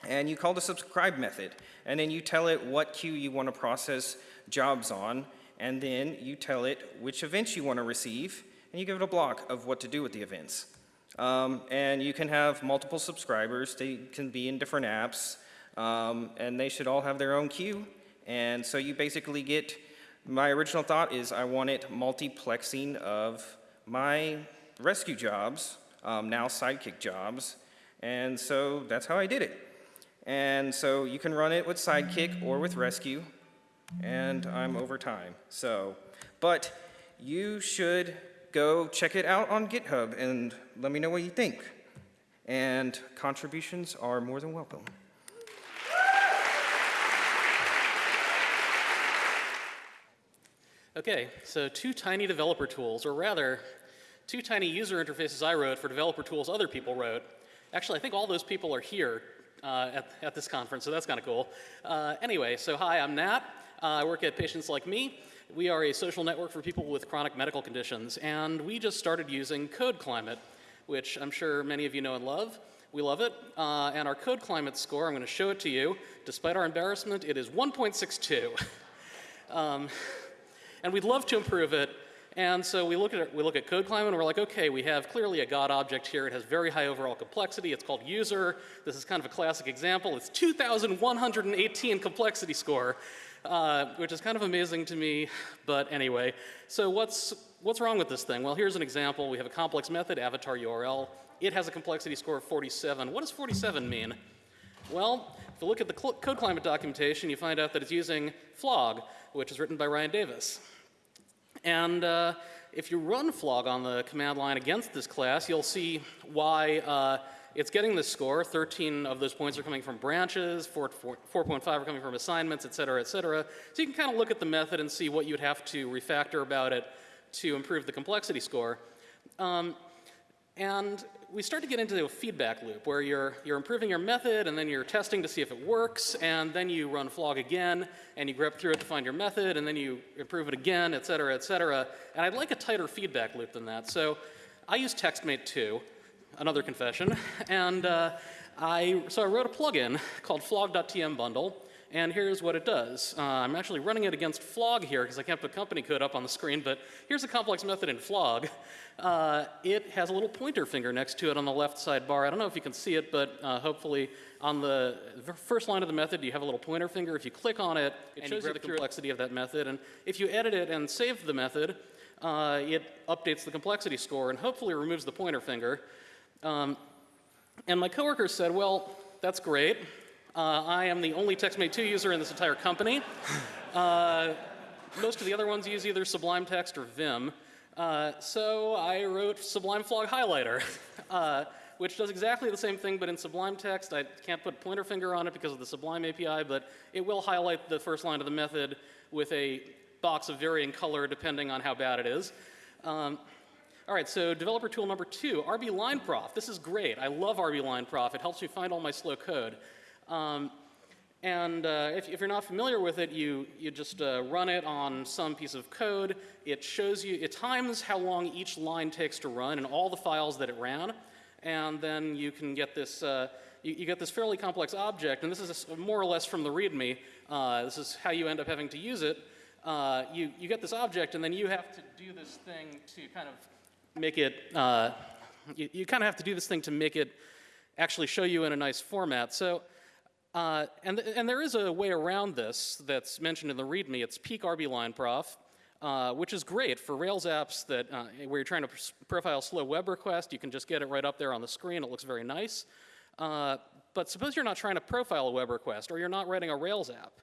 and you call the subscribe method. And then you tell it what queue you want to process jobs on, and then you tell it which events you want to receive, and you give it a block of what to do with the events. Um, and you can have multiple subscribers. They can be in different apps, um, and they should all have their own queue. And so you basically get, my original thought is I wanted multiplexing of my Resque jobs, um, now Sidekiq jobs, and so that's how I did it. And so you can run it with Sidekiq or with Resque, and I'm over time. So, but you should go check it out on GitHub and let me know what you think. And contributions are more than welcome. Okay, so two tiny developer tools, or rather, two tiny user interfaces I wrote for developer tools other people wrote. Actually, I think all those people are here uh, at, at, this conference, so that's kind of cool. Uh, anyway, so hi, I'm Nat. Uh, I work at PatientsLikeMe. We are a social network for people with chronic medical conditions, and we just started using Code Climate, which I'm sure many of you know and love. We love it. Uh, and our Code Climate score, I'm going to show it to you. Despite our embarrassment, it is 1.62. um, and we'd love to improve it. And so we look at it, we look at code climate and we're like, okay, we have clearly a God object here. It has very high overall complexity. It's called user. This is kind of a classic example. It's 2,118 complexity score, uh, which is kind of amazing to me. But anyway, so what's what's wrong with this thing? Well, here's an example. We have a complex method, avatar URL. It has a complexity score of 47. What does 47 mean? Well, if you look at the code climate documentation, you find out that it's using flog, which is written by Ryan Davis. And uh, if you run flog on the command line against this class, you'll see why uh, it's getting the score. 13 of those points are coming from branches, 4.5 are coming from assignments, et cetera, et cetera. So you can kind of look at the method and see what you'd have to refactor about it to improve the complexity score. Um, and we start to get into a feedback loop where you're, you're improving your method and then you're testing to see if it works and then you run flog again and you grep through it to find your method and then you improve it again, et cetera, et cetera. And I'd like a tighter feedback loop than that. So I use TextMate 2, another confession, and uh, I, so I wrote a plugin called flog.tm bundle and here's what it does. Uh, I'm actually running it against flog here because I can't put company code up on the screen, but here's a complex method in flog. Uh, it has a little pointer finger next to it on the left side bar. I don't know if you can see it, but uh, hopefully on the first line of the method, you have a little pointer finger. If you click on it, it shows you the complexity of that method. And if you edit it and save the method, uh, it updates the complexity score and hopefully removes the pointer finger. Um, and my coworker said, well, that's great. Uh, I am the only TextMate 2 user in this entire company. Uh, most of the other ones use either Sublime Text or Vim. Uh, so I wrote Sublime Flog Highlighter, uh, which does exactly the same thing, but in Sublime Text. I can't put pointer finger on it because of the Sublime API, but it will highlight the first line of the method with a box of varying color depending on how bad it is. Um, all right, so developer tool number two, RB Line Prof. This is great. I love RB Line Prof. It helps me find all my slow code. Um, and uh, if, if, you're not familiar with it, you, you just uh, run it on some piece of code. It shows you, it times how long each line takes to run and all the files that it ran. And then you can get this, uh, you, you get this fairly complex object, and this is a more or less from the README. Uh, this is how you end up having to use it. Uh, you, you get this object, and then you have to do this thing to kind of make it, uh, you, you kind of have to do this thing to make it actually show you in a nice format. So, uh, and, and there is a way around this that's mentioned in the README. It's peek RB line prof, uh, which is great for Rails apps that, uh, where you're trying to profile slow web request. You can just get it right up there on the screen. It looks very nice. Uh, but suppose you're not trying to profile a web request, or you're not writing a Rails app.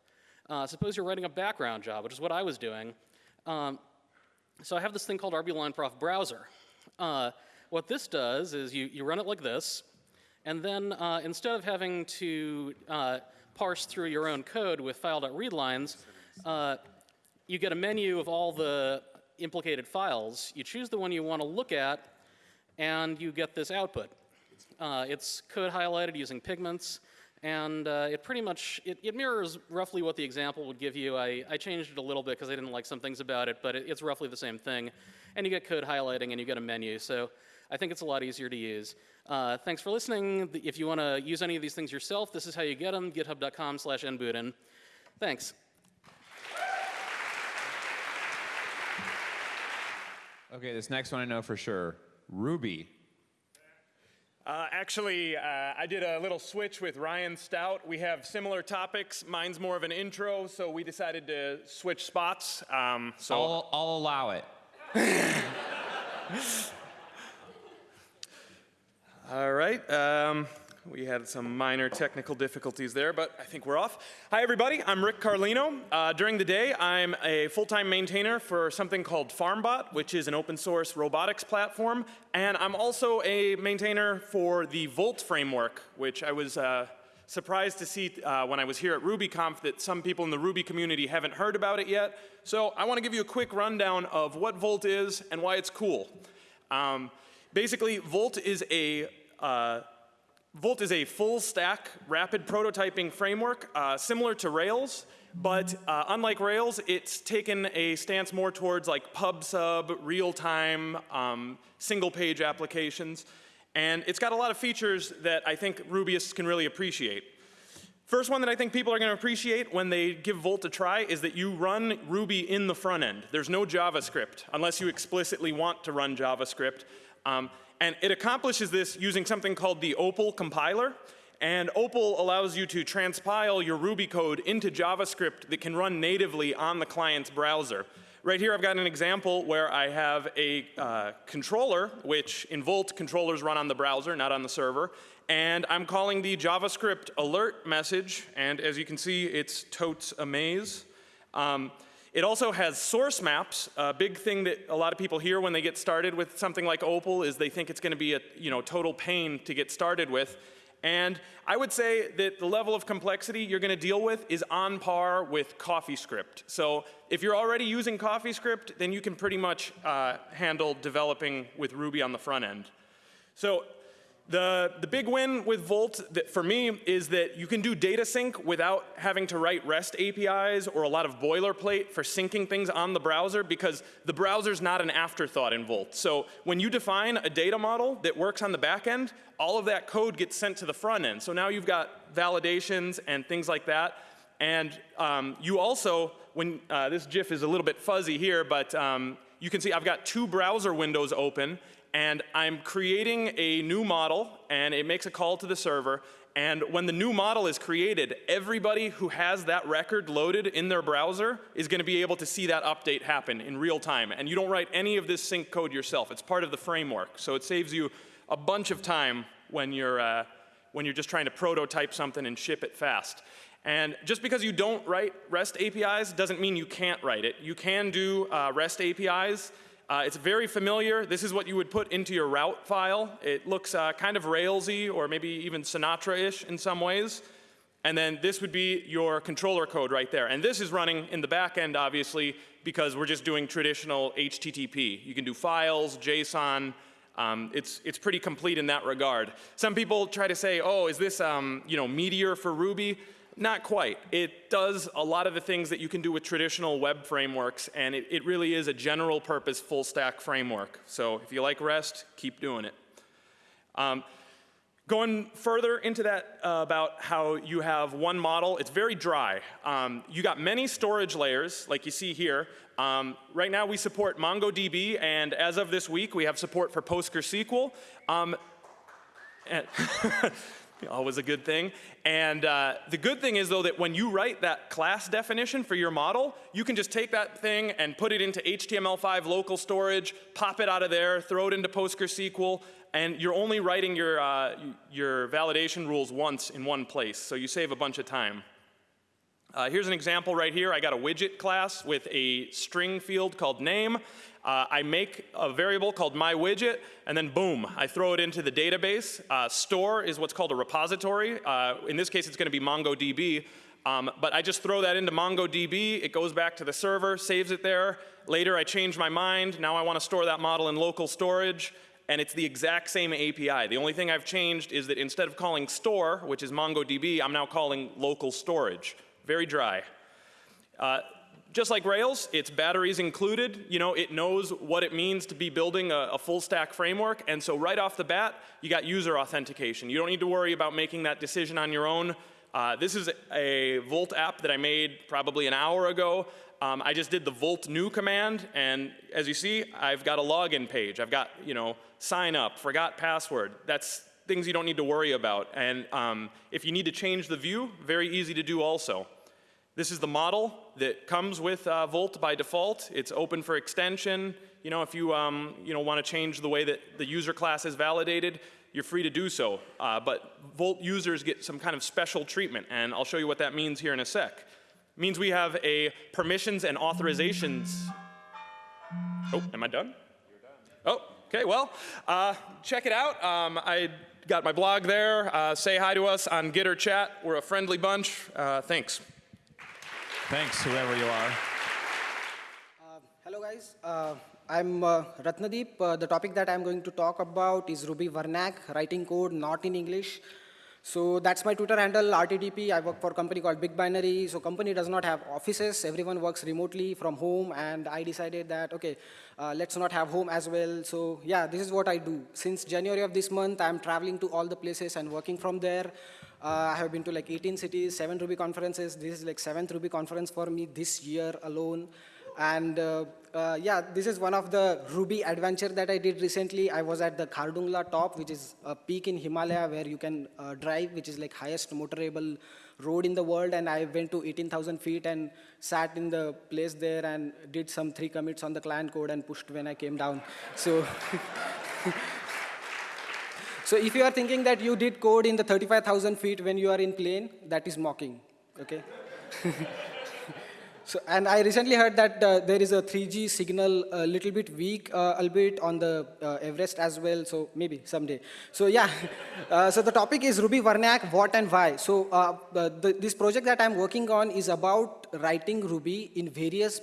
Uh, suppose you're writing a background job, which is what I was doing. Um, so I have this thing called RBLineProf browser. Uh, what this does is you, you run it like this, and then uh, instead of having to uh, parse through your own code with file.readlines, uh, you get a menu of all the implicated files. You choose the one you want to look at, and you get this output. Uh, it's code highlighted using Pygments. And uh, it pretty much, it, it, mirrors roughly what the example would give you. I, I changed it a little bit because I didn't like some things about it, but it, it's roughly the same thing. And you get code highlighting and you get a menu. So I think it's a lot easier to use. Uh, thanks for listening. If you want to use any of these things yourself, this is how you get them, github.com slash nbudin. Thanks. Okay, this next one I know for sure. Ruby. Uh, actually, uh, I did a little switch with Ryan Stout. We have similar topics. Mine's more of an intro, so we decided to switch spots. Um, so I'll, I'll allow it. All right. Um, we had some minor technical difficulties there, but I think we're off. Hi, everybody. I'm Rick Carlino. Uh, during the day, I'm a full-time maintainer for something called FarmBot, which is an open source robotics platform. And I'm also a maintainer for the Volt framework, which I was uh, surprised to see uh, when I was here at RubyConf that some people in the Ruby community haven't heard about it yet. So I want to give you a quick rundown of what Volt is and why it's cool. Um, basically, Volt is a uh, Volt is a full stack rapid prototyping framework uh, similar to Rails, but uh, unlike Rails, it's taken a stance more towards like PubSub, real-time, um, single-page applications, and it's got a lot of features that I think Rubyists can really appreciate. First one that I think people are going to appreciate when they give Volt a try is that you run Ruby in the front end. There's no JavaScript, unless you explicitly want to run JavaScript. Um, and it accomplishes this using something called the Opal compiler. And Opal allows you to transpile your Ruby code into JavaScript that can run natively on the client's browser. Right here I've got an example where I have a uh, controller, which in Volt controllers run on the browser, not on the server. And I'm calling the JavaScript alert message, and as you can see, it's totes amaze. Um, it also has source maps. A big thing that a lot of people hear when they get started with something like Opal is they think it's going to be a you know, total pain to get started with. And I would say that the level of complexity you're going to deal with is on par with CoffeeScript. So if you're already using CoffeeScript, then you can pretty much uh, handle developing with Ruby on the front end. So the, the big win with Volt for me is that you can do data sync without having to write REST APIs or a lot of boilerplate for syncing things on the browser because the browser's not an afterthought in Volt. So when you define a data model that works on the back end, all of that code gets sent to the front end. So now you've got validations and things like that. And um, you also, when uh, this GIF is a little bit fuzzy here, but um, you can see I've got two browser windows open and I'm creating a new model, and it makes a call to the server, and when the new model is created, everybody who has that record loaded in their browser is going to be able to see that update happen in real time. And you don't write any of this sync code yourself. It's part of the framework. So it saves you a bunch of time when you're, uh, when you're just trying to prototype something and ship it fast. And just because you don't write REST APIs doesn't mean you can't write it. You can do uh, REST APIs uh, it's very familiar. This is what you would put into your route file. It looks uh, kind of Railsy or maybe even Sinatra-ish in some ways. And then this would be your controller code right there. And this is running in the back end, obviously, because we're just doing traditional HTTP. You can do files, JSON. Um, it's, it's pretty complete in that regard. Some people try to say, oh, is this um, you know, Meteor for Ruby? Not quite. It does a lot of the things that you can do with traditional web frameworks, and it, it really is a general purpose full stack framework. So if you like REST, keep doing it. Um, Going further into that uh, about how you have one model, it's very dry. Um, you got many storage layers, like you see here. Um, right now we support MongoDB, and as of this week, we have support for PostgreSQL. Um, always a good thing. And uh, the good thing is, though, that when you write that class definition for your model, you can just take that thing and put it into HTML5 local storage, pop it out of there, throw it into PostgreSQL, and you're only writing your, uh, your validation rules once in one place, so you save a bunch of time. Uh, here's an example right here. I got a widget class with a string field called name. Uh, I make a variable called my widget, and then boom, I throw it into the database. Uh, store is what's called a repository. Uh, in this case, it's going to be MongoDB. Um, but I just throw that into MongoDB. It goes back to the server, saves it there. Later, I change my mind. Now I want to store that model in local storage. And it's the exact same API. The only thing I've changed is that instead of calling store, which is MongoDB, I'm now calling local storage. Very dry. Just like Rails, its batteries included. You know, it knows what it means to be building a, a, full stack framework. And so right off the bat, you got user authentication. You don't need to worry about making that decision on your own. Uh, this is a Volt app that I made probably an hour ago. Um, I just did the Volt new command, and as you see, I've got a login page. I've got, you know, sign up, forgot password. That's things you don't need to worry about. And um, if you need to change the view, very easy to do also. This is the model that comes with uh, Volt by default. It's open for extension. You know, if you, um, you know, want to change the way that the user class is validated, you're free to do so. Uh, but Volt users get some kind of special treatment, and I'll show you what that means here in a sec. It means we have a permissions and authorizations. Oh, am I done? You're done. Oh, okay, well, uh, check it out. Um, I got my blog there. Uh, say hi to us on Gitter chat. We're a friendly bunch. Uh, thanks. Thanks, whoever you are. Uh, hello, guys. Uh, I'm uh, Ratnadeep. Uh, the topic that I'm going to talk about is Ruby Vernac, writing code not in English. So that's my Twitter handle, RTDP. I work for a company called BigBinary. So company does not have offices. Everyone works remotely from home. And I decided that, OK, uh, let's not have home as well. So yeah, this is what I do. Since January of this month, I'm traveling to all the places and working from there. Uh, I have been to like 18 cities, seven Ruby conferences. This is like seventh Ruby conference for me this year alone. And uh, uh, yeah, this is one of the Ruby adventure that I did recently. I was at the Khardungla top, which is a peak in Himalaya where you can uh, drive, which is like highest motorable road in the world. And I went to 18,000 feet and sat in the place there and did some three commits on the client code and pushed when I came down. So. So if you are thinking that you did code in the 35,000 feet when you are in plane, that is mocking, okay? so, and I recently heard that uh, there is a 3G signal a little bit weak, uh, albeit on the uh, Everest as well, so maybe someday. So yeah, uh, so the topic is Ruby Vernac, what and why. So uh, the, this project that I'm working on is about writing Ruby in various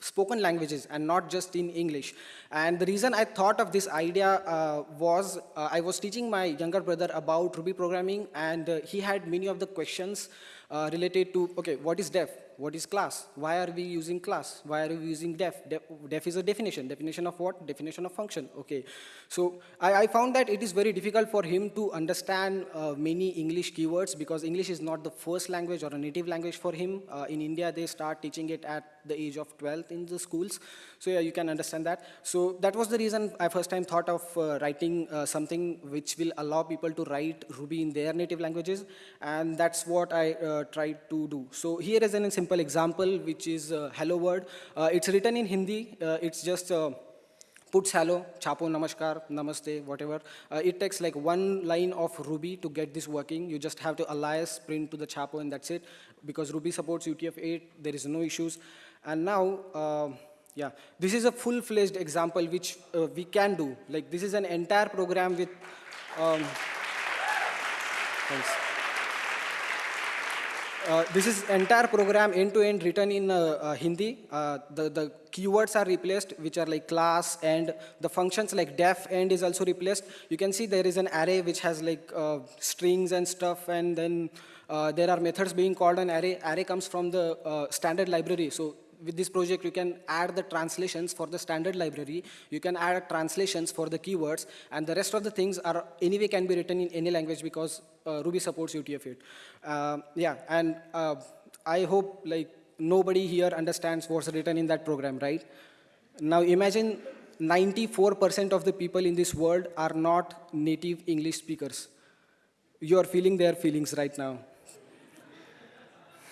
spoken languages and not just in English. And the reason I thought of this idea uh, was uh, I was teaching my younger brother about Ruby programming and uh, he had many of the questions uh, related to, okay, what is def? What is class? Why are we using class? Why are we using def? Def, def is a definition. Definition of what? Definition of function. Okay. So I, I found that it is very difficult for him to understand uh, many English keywords because English is not the first language or a native language for him. Uh, in India, they start teaching it at the age of 12 in the schools. So yeah, you can understand that. So that was the reason I first time thought of uh, writing uh, something which will allow people to write Ruby in their native languages. And that's what I uh, tried to do. So here is an simple example, which is uh, hello word. Uh, it's written in Hindi. Uh, it's just puts hello, chapo, namaskar, namaste, whatever. Uh, it takes like one line of Ruby to get this working. You just have to alias print to the chapo and that's it. Because Ruby supports UTF-8, there is no issues. And now, uh, yeah, this is a full-fledged example which uh, we can do. Like this is an entire program with, um, thanks. Uh, this is entire program end-to-end -end written in uh, uh, Hindi. Uh, the, the keywords are replaced, which are like class, and the functions like def end is also replaced. You can see there is an array which has like uh, strings and stuff, and then there are methods being called an array. Array comes from the standard library. So with this project, you can add the translations for the standard library, you can add translations for the keywords, and the rest of the things are anyway can be written in any language because uh, Ruby supports UTF-8. Uh, yeah, and uh, I hope like nobody here understands what's written in that program, right? Now imagine 94% of the people in this world are not native English speakers. You are feeling their feelings right now.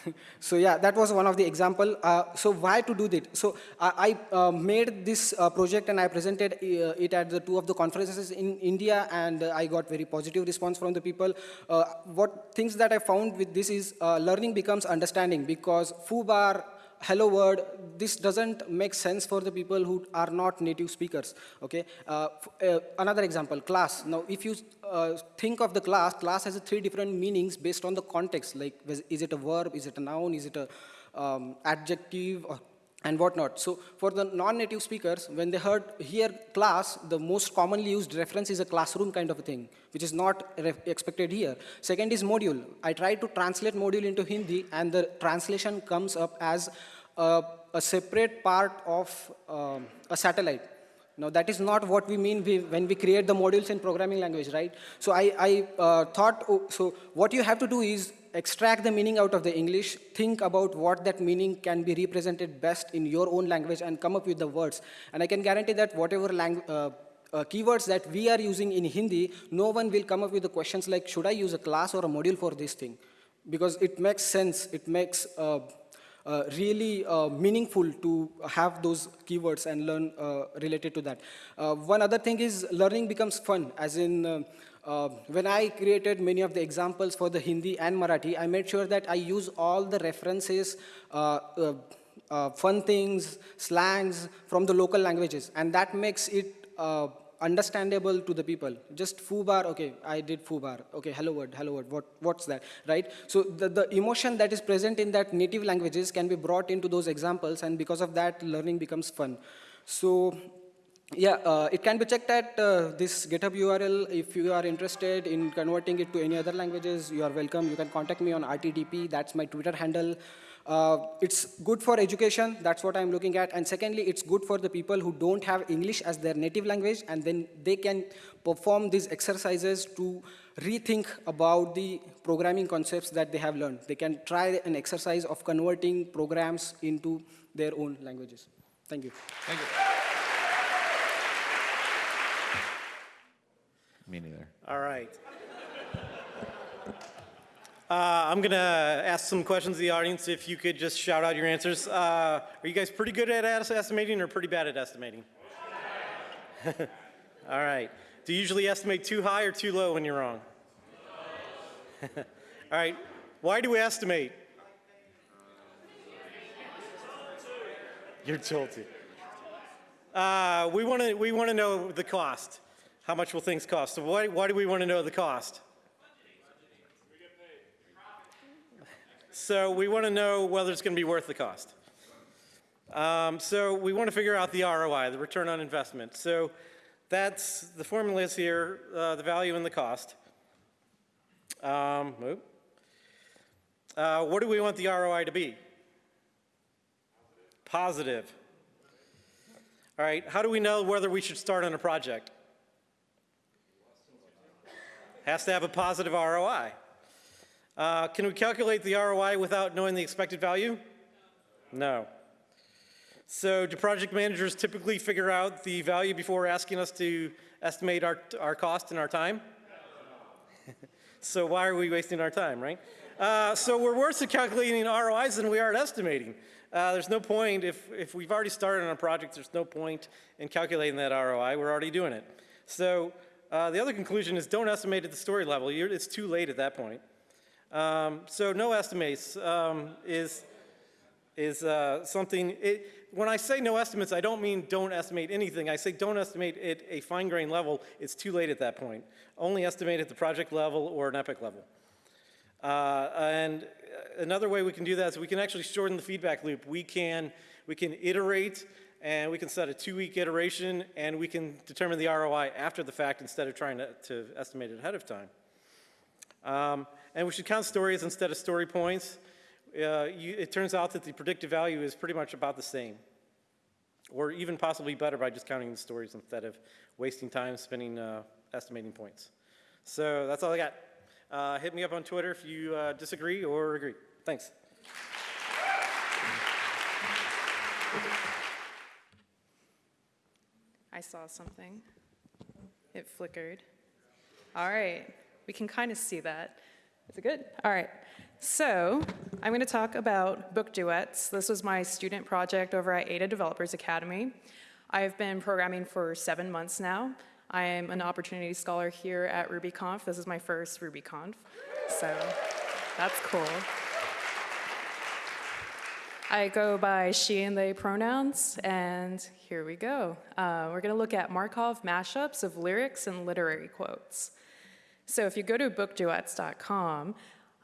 so yeah, that was one of the example. Uh, so why to do that? So I, I uh, made this uh, project and I presented uh, it at the two of the conferences in India and uh, I got very positive response from the people. Uh, what things that I found with this is learning becomes understanding because foobar hello world, this doesn't make sense for the people who are not native speakers, okay? Uh, uh, another example, class. Now, if you uh, think of the class, class has three different meanings based on the context, like is it a verb, is it a noun, is it a um, adjective, or and whatnot. So for the non-native speakers, when they heard here class, the most commonly used reference is a classroom kind of a thing, which is not expected here. Second is module. I tried to translate module into Hindi, and the translation comes up as a, a separate part of um, a satellite. Now that is not what we mean we, when we create the modules in programming language, right? So I, I uh, thought, oh, so what you have to do is extract the meaning out of the English, think about what that meaning can be represented best in your own language and come up with the words. And I can guarantee that whatever uh, uh, keywords that we are using in Hindi, no one will come up with the questions like, should I use a class or a module for this thing? Because it makes sense, it makes uh, uh, really uh, meaningful to have those keywords and learn uh, related to that. Uh, one other thing is learning becomes fun, as in uh, when I created many of the examples for the Hindi and Marathi, I made sure that I use all the references, uh, uh, uh fun things, slangs from the local languages. And that makes it uh, understandable to the people. Just foobar, okay, I did foobar. Okay, hello world, hello world, what, what's that, right? So the, the emotion that is present in that native languages can be brought into those examples and because of that, learning becomes fun. So yeah, uh, it can be checked at uh, this GitHub URL. If you are interested in converting it to any other languages, you are welcome. You can contact me on RTDP. That's my Twitter handle. Uh, it's good for education. That's what I'm looking at. And secondly, it's good for the people who don't have English as their native language, and then they can perform these exercises to rethink about the programming concepts that they have learned. They can try an exercise of converting programs into their own languages. Thank you. Thank you. Me neither. All right. Uh, I'm going to ask some questions to the audience. If you could just shout out your answers. Uh, are you guys pretty good at estimating or pretty bad at estimating? All right. Do you usually estimate too high or too low when you're wrong? All right. Why do we estimate? You're told to. Uh, we want to we want to know the cost. How much will things cost? So why, why do we want to know the cost? So we want to know whether it's going to be worth the cost. Um, so we want to figure out the ROI, the return on investment. So that's, the formula is here, uh, the value and the cost. Um, uh, what do we want the ROI to be? Positive. All right, how do we know whether we should start on a project? has to have a positive ROI. Uh, can we calculate the ROI without knowing the expected value? No. So do project managers typically figure out the value before asking us to estimate our, our cost and our time? so why are we wasting our time, right? Uh, so we're worse at calculating ROIs than we are at estimating. Uh, there's no point, if, if we've already started on a project, there's no point in calculating that ROI. We're already doing it. So uh, the other conclusion is don't estimate at the story level. You're, it's too late at that point. Um, so no estimates um, is, is uh, something, it, when I say no estimates, I don't mean don't estimate anything. I say don't estimate at a fine grained level. It's too late at that point. Only estimate at the project level or an epic level. Uh, and another way we can do that is we can actually shorten the feedback loop. We can, we can iterate and we can set a two-week iteration, and we can determine the ROI after the fact instead of trying to, to estimate it ahead of time. Um, and we should count stories instead of story points. uh, you, it turns out that the predictive value is pretty much about the same, or even possibly better by just counting the stories instead of wasting time spending uh, estimating points. So that's all I got. Uh, hit me up on Twitter if you uh, disagree or agree. Thanks. I saw something. It flickered. All right, we can kind of see that. Is it good? All right. So I'm going to talk about book duets. This was my student project over at Ada Developers Academy. I've been programming for seven months now. I am an opportunity scholar here at RubyConf. This is my first RubyConf, so that's cool. I go by she and they pronouns, and here we go. Uh, we're going to look at Markov mashups of lyrics and literary quotes. So if you go to bookduets.com,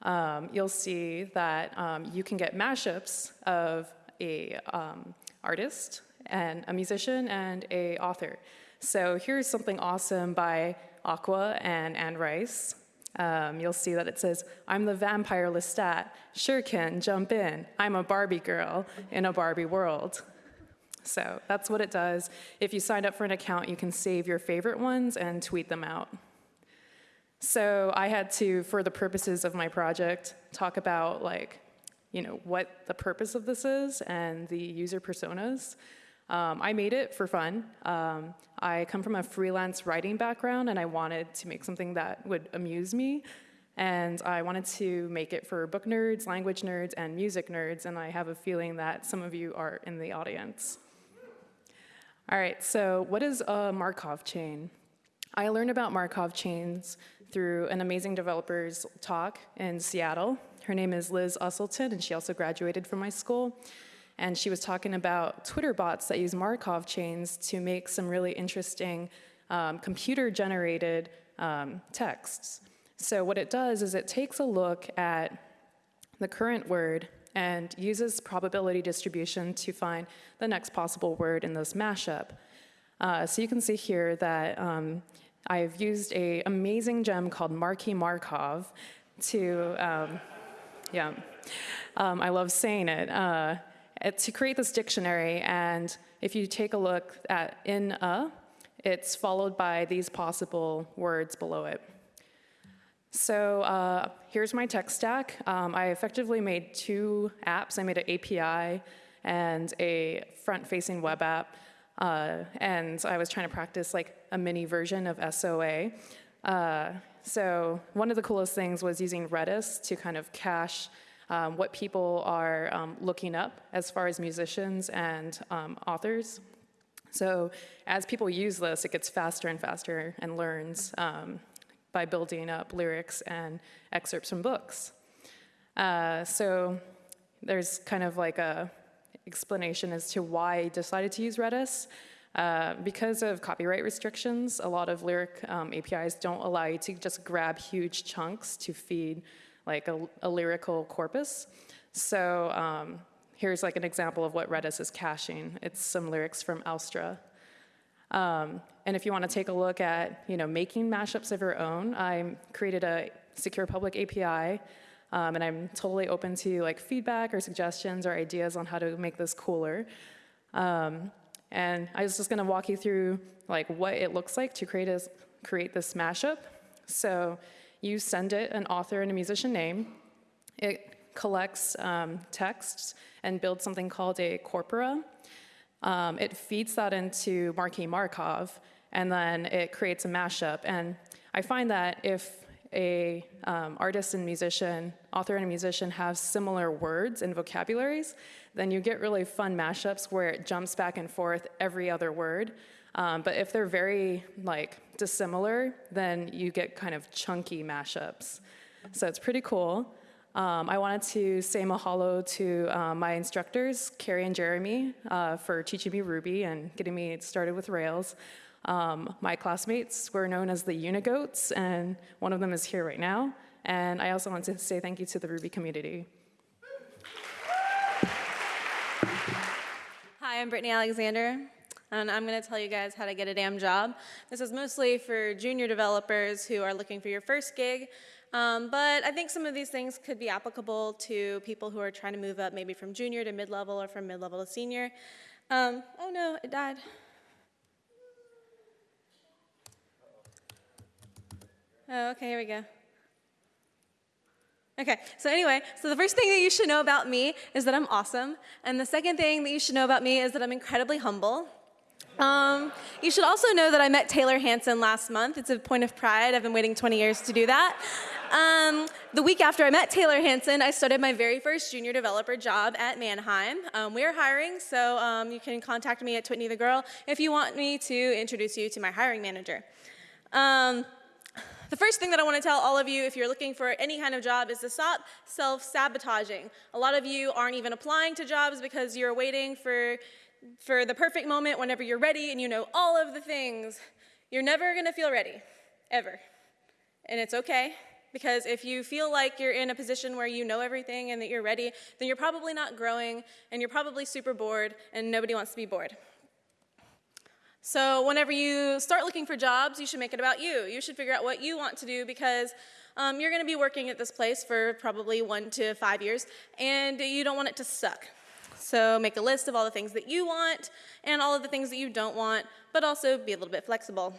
um, you'll see that um, you can get mashups of a um, artist and a musician and a author. So here's something awesome by Aqua and Anne Rice. Um, you'll see that it says, I'm the vampire Lestat. Sure can, jump in. I'm a Barbie girl in a Barbie world. So that's what it does. If you signed up for an account, you can save your favorite ones and tweet them out. So I had to, for the purposes of my project, talk about like, you know, what the purpose of this is and the user personas. Um, I made it for fun. Um, I come from a freelance writing background and I wanted to make something that would amuse me. And I wanted to make it for book nerds, language nerds, and music nerds, and I have a feeling that some of you are in the audience. All right, so what is a Markov chain? I learned about Markov chains through an amazing developer's talk in Seattle. Her name is Liz Usselton, and she also graduated from my school. And she was talking about Twitter bots that use Markov chains to make some really interesting um, computer generated um, texts. So, what it does is it takes a look at the current word and uses probability distribution to find the next possible word in this mashup. Uh, so, you can see here that um, I've used a amazing gem called Marky Markov to, um, yeah, um, I love saying it. Uh, to create this dictionary, and if you take a look at in a, it's followed by these possible words below it. So uh, here's my tech stack. Um, I effectively made two apps. I made an API and a front-facing web app, uh, and I was trying to practice like a mini version of SOA. Uh, so one of the coolest things was using Redis to kind of cache um, what people are um, looking up as far as musicians and um, authors. So as people use this, it gets faster and faster and learns um, by building up lyrics and excerpts from books. Uh, so there's kind of like a explanation as to why I decided to use Redis. Uh, because of copyright restrictions, a lot of lyric um, APIs don't allow you to just grab huge chunks to feed like a, a lyrical corpus. So um, here's like an example of what Redis is caching. It's some lyrics from Elstra. Um, and if you want to take a look at, you know, making mashups of your own, I created a secure public API, um, and I'm totally open to like feedback or suggestions or ideas on how to make this cooler. Um, and I was just to walk you through like what it looks like to create a, create this mashup. So you send it an author and a musician name. It collects um, texts and builds something called a corpora. Um, it feeds that into Marky Markov, and then it creates a mashup. And I find that if a um, artist and musician, author and musician have similar words and vocabularies, then you get really fun mashups where it jumps back and forth every other word. Um, but if they're very like dissimilar, then you get kind of chunky mashups. So it's pretty cool. Um, I wanted to say mahalo to uh, my instructors, Carrie and Jeremy, uh, for teaching me Ruby and getting me started with Rails. Um, my classmates were known as the Unigoats, and one of them is here right now. And I also want to say thank you to the Ruby community. Hi, I'm Brittany Alexander and I'm going to tell you guys how to get a damn job. This is mostly for junior developers who are looking for your first gig. Um, but I think some of these things could be applicable to people who are trying to move up maybe from junior to mid-level or from mid-level to senior. Um, oh no, it died. Oh, okay, here we go. Okay, so anyway, so the first thing that you should know about me is that I'm awesome. And the second thing that you should know about me is that I'm incredibly humble. Um, you should also know that I met Taylor Hanson last month. It's a point of pride. I've been waiting 20 years to do that. Um, the week after I met Taylor Hanson, I started my very first junior developer job at Manheim. Um, we're hiring, so um, you can contact me at Twitney the Girl if you want me to introduce you to my hiring manager. Um, the first thing that I want to tell all of you if you're looking for any kind of job is to stop self-sabotaging. A lot of you aren't even applying to jobs because you're waiting for, for the perfect moment whenever you're ready and you know all of the things. You're never going to feel ready, ever. And it's okay, because if you feel like you're in a position where you know everything and that you're ready, then you're probably not growing and you're probably super bored and nobody wants to be bored. So whenever you start looking for jobs, you should make it about you. You should figure out what you want to do because um, you're going to be working at this place for probably one to five years, and you don't want it to suck. So make a list of all the things that you want and all of the things that you don't want, but also be a little bit flexible.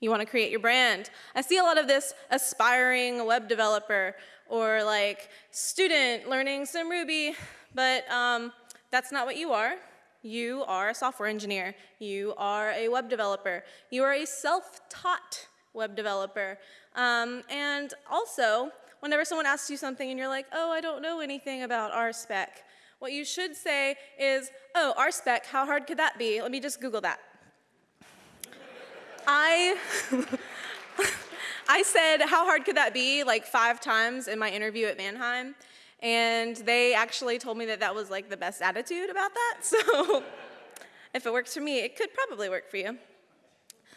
You want to create your brand. I see a lot of this aspiring web developer or like student learning some Ruby, but um, that's not what you are. You are a software engineer. You are a web developer. You are a self-taught web developer. Um, and also, whenever someone asks you something and you're like, oh, I don't know anything about RSpec, what you should say is, oh, RSpec, how hard could that be? Let me just Google that. I, I said, how hard could that be, like five times in my interview at Manheim. And they actually told me that that was like the best attitude about that. So if it works for me, it could probably work for you.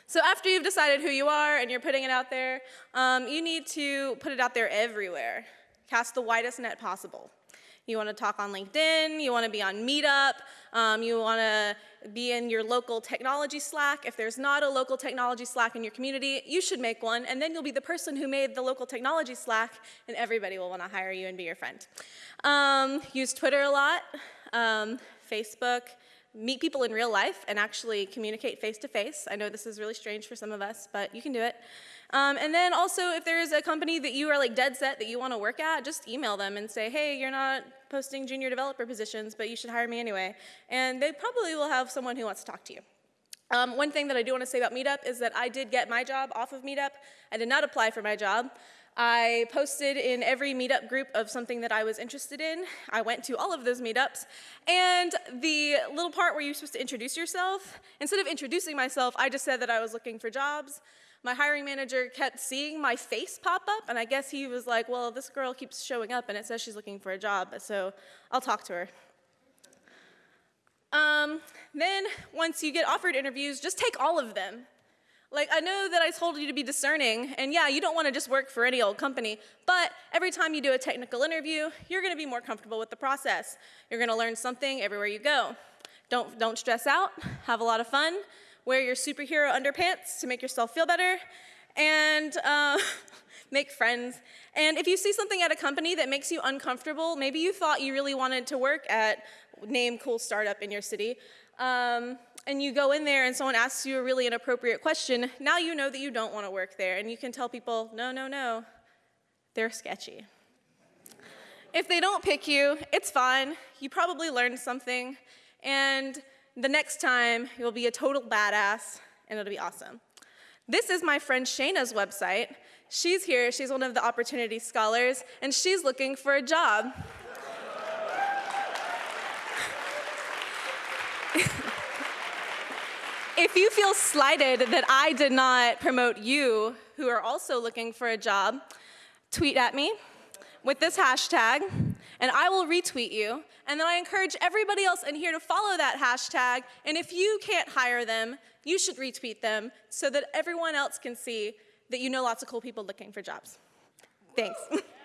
So after you've decided who you are and you're putting it out there, um, you need to put it out there everywhere. Cast the widest net possible. You want to talk on LinkedIn, you want to be on Meetup, um, you want to be in your local technology Slack. If there's not a local technology Slack in your community, you should make one, and then you'll be the person who made the local technology Slack, and everybody will want to hire you and be your friend. Um, use Twitter a lot, um, Facebook, meet people in real life and actually communicate face to face. I know this is really strange for some of us, but you can do it. Um, and then also, if there's a company that you are like dead set that you want to work at, just email them and say, hey, you're not posting junior developer positions, but you should hire me anyway. And they probably will have someone who wants to talk to you. Um, one thing that I do want to say about Meetup is that I did get my job off of Meetup. I did not apply for my job. I posted in every meetup group of something that I was interested in. I went to all of those meetups. And the little part where you're supposed to introduce yourself, instead of introducing myself, I just said that I was looking for jobs my hiring manager kept seeing my face pop up, and I guess he was like, well, this girl keeps showing up and it says she's looking for a job, so I'll talk to her. Um, then, once you get offered interviews, just take all of them. Like, I know that I told you to be discerning, and yeah, you don't want to just work for any old company, but every time you do a technical interview, you're going to be more comfortable with the process. You're going to learn something everywhere you go. Don't, don't stress out, have a lot of fun, wear your superhero underpants to make yourself feel better, and uh, make friends. And if you see something at a company that makes you uncomfortable, maybe you thought you really wanted to work at name cool startup in your city, um, and you go in there and someone asks you a really inappropriate question, now you know that you don't want to work there, and you can tell people, no, no, no, they're sketchy. If they don't pick you, it's fine. You probably learned something, and the next time, you'll be a total badass, and it'll be awesome. This is my friend Shayna's website. She's here, she's one of the Opportunity Scholars, and she's looking for a job. if you feel slighted that I did not promote you, who are also looking for a job, tweet at me with this hashtag, and I will retweet you. And then I encourage everybody else in here to follow that hashtag. And if you can't hire them, you should retweet them so that everyone else can see that you know lots of cool people looking for jobs. Thanks.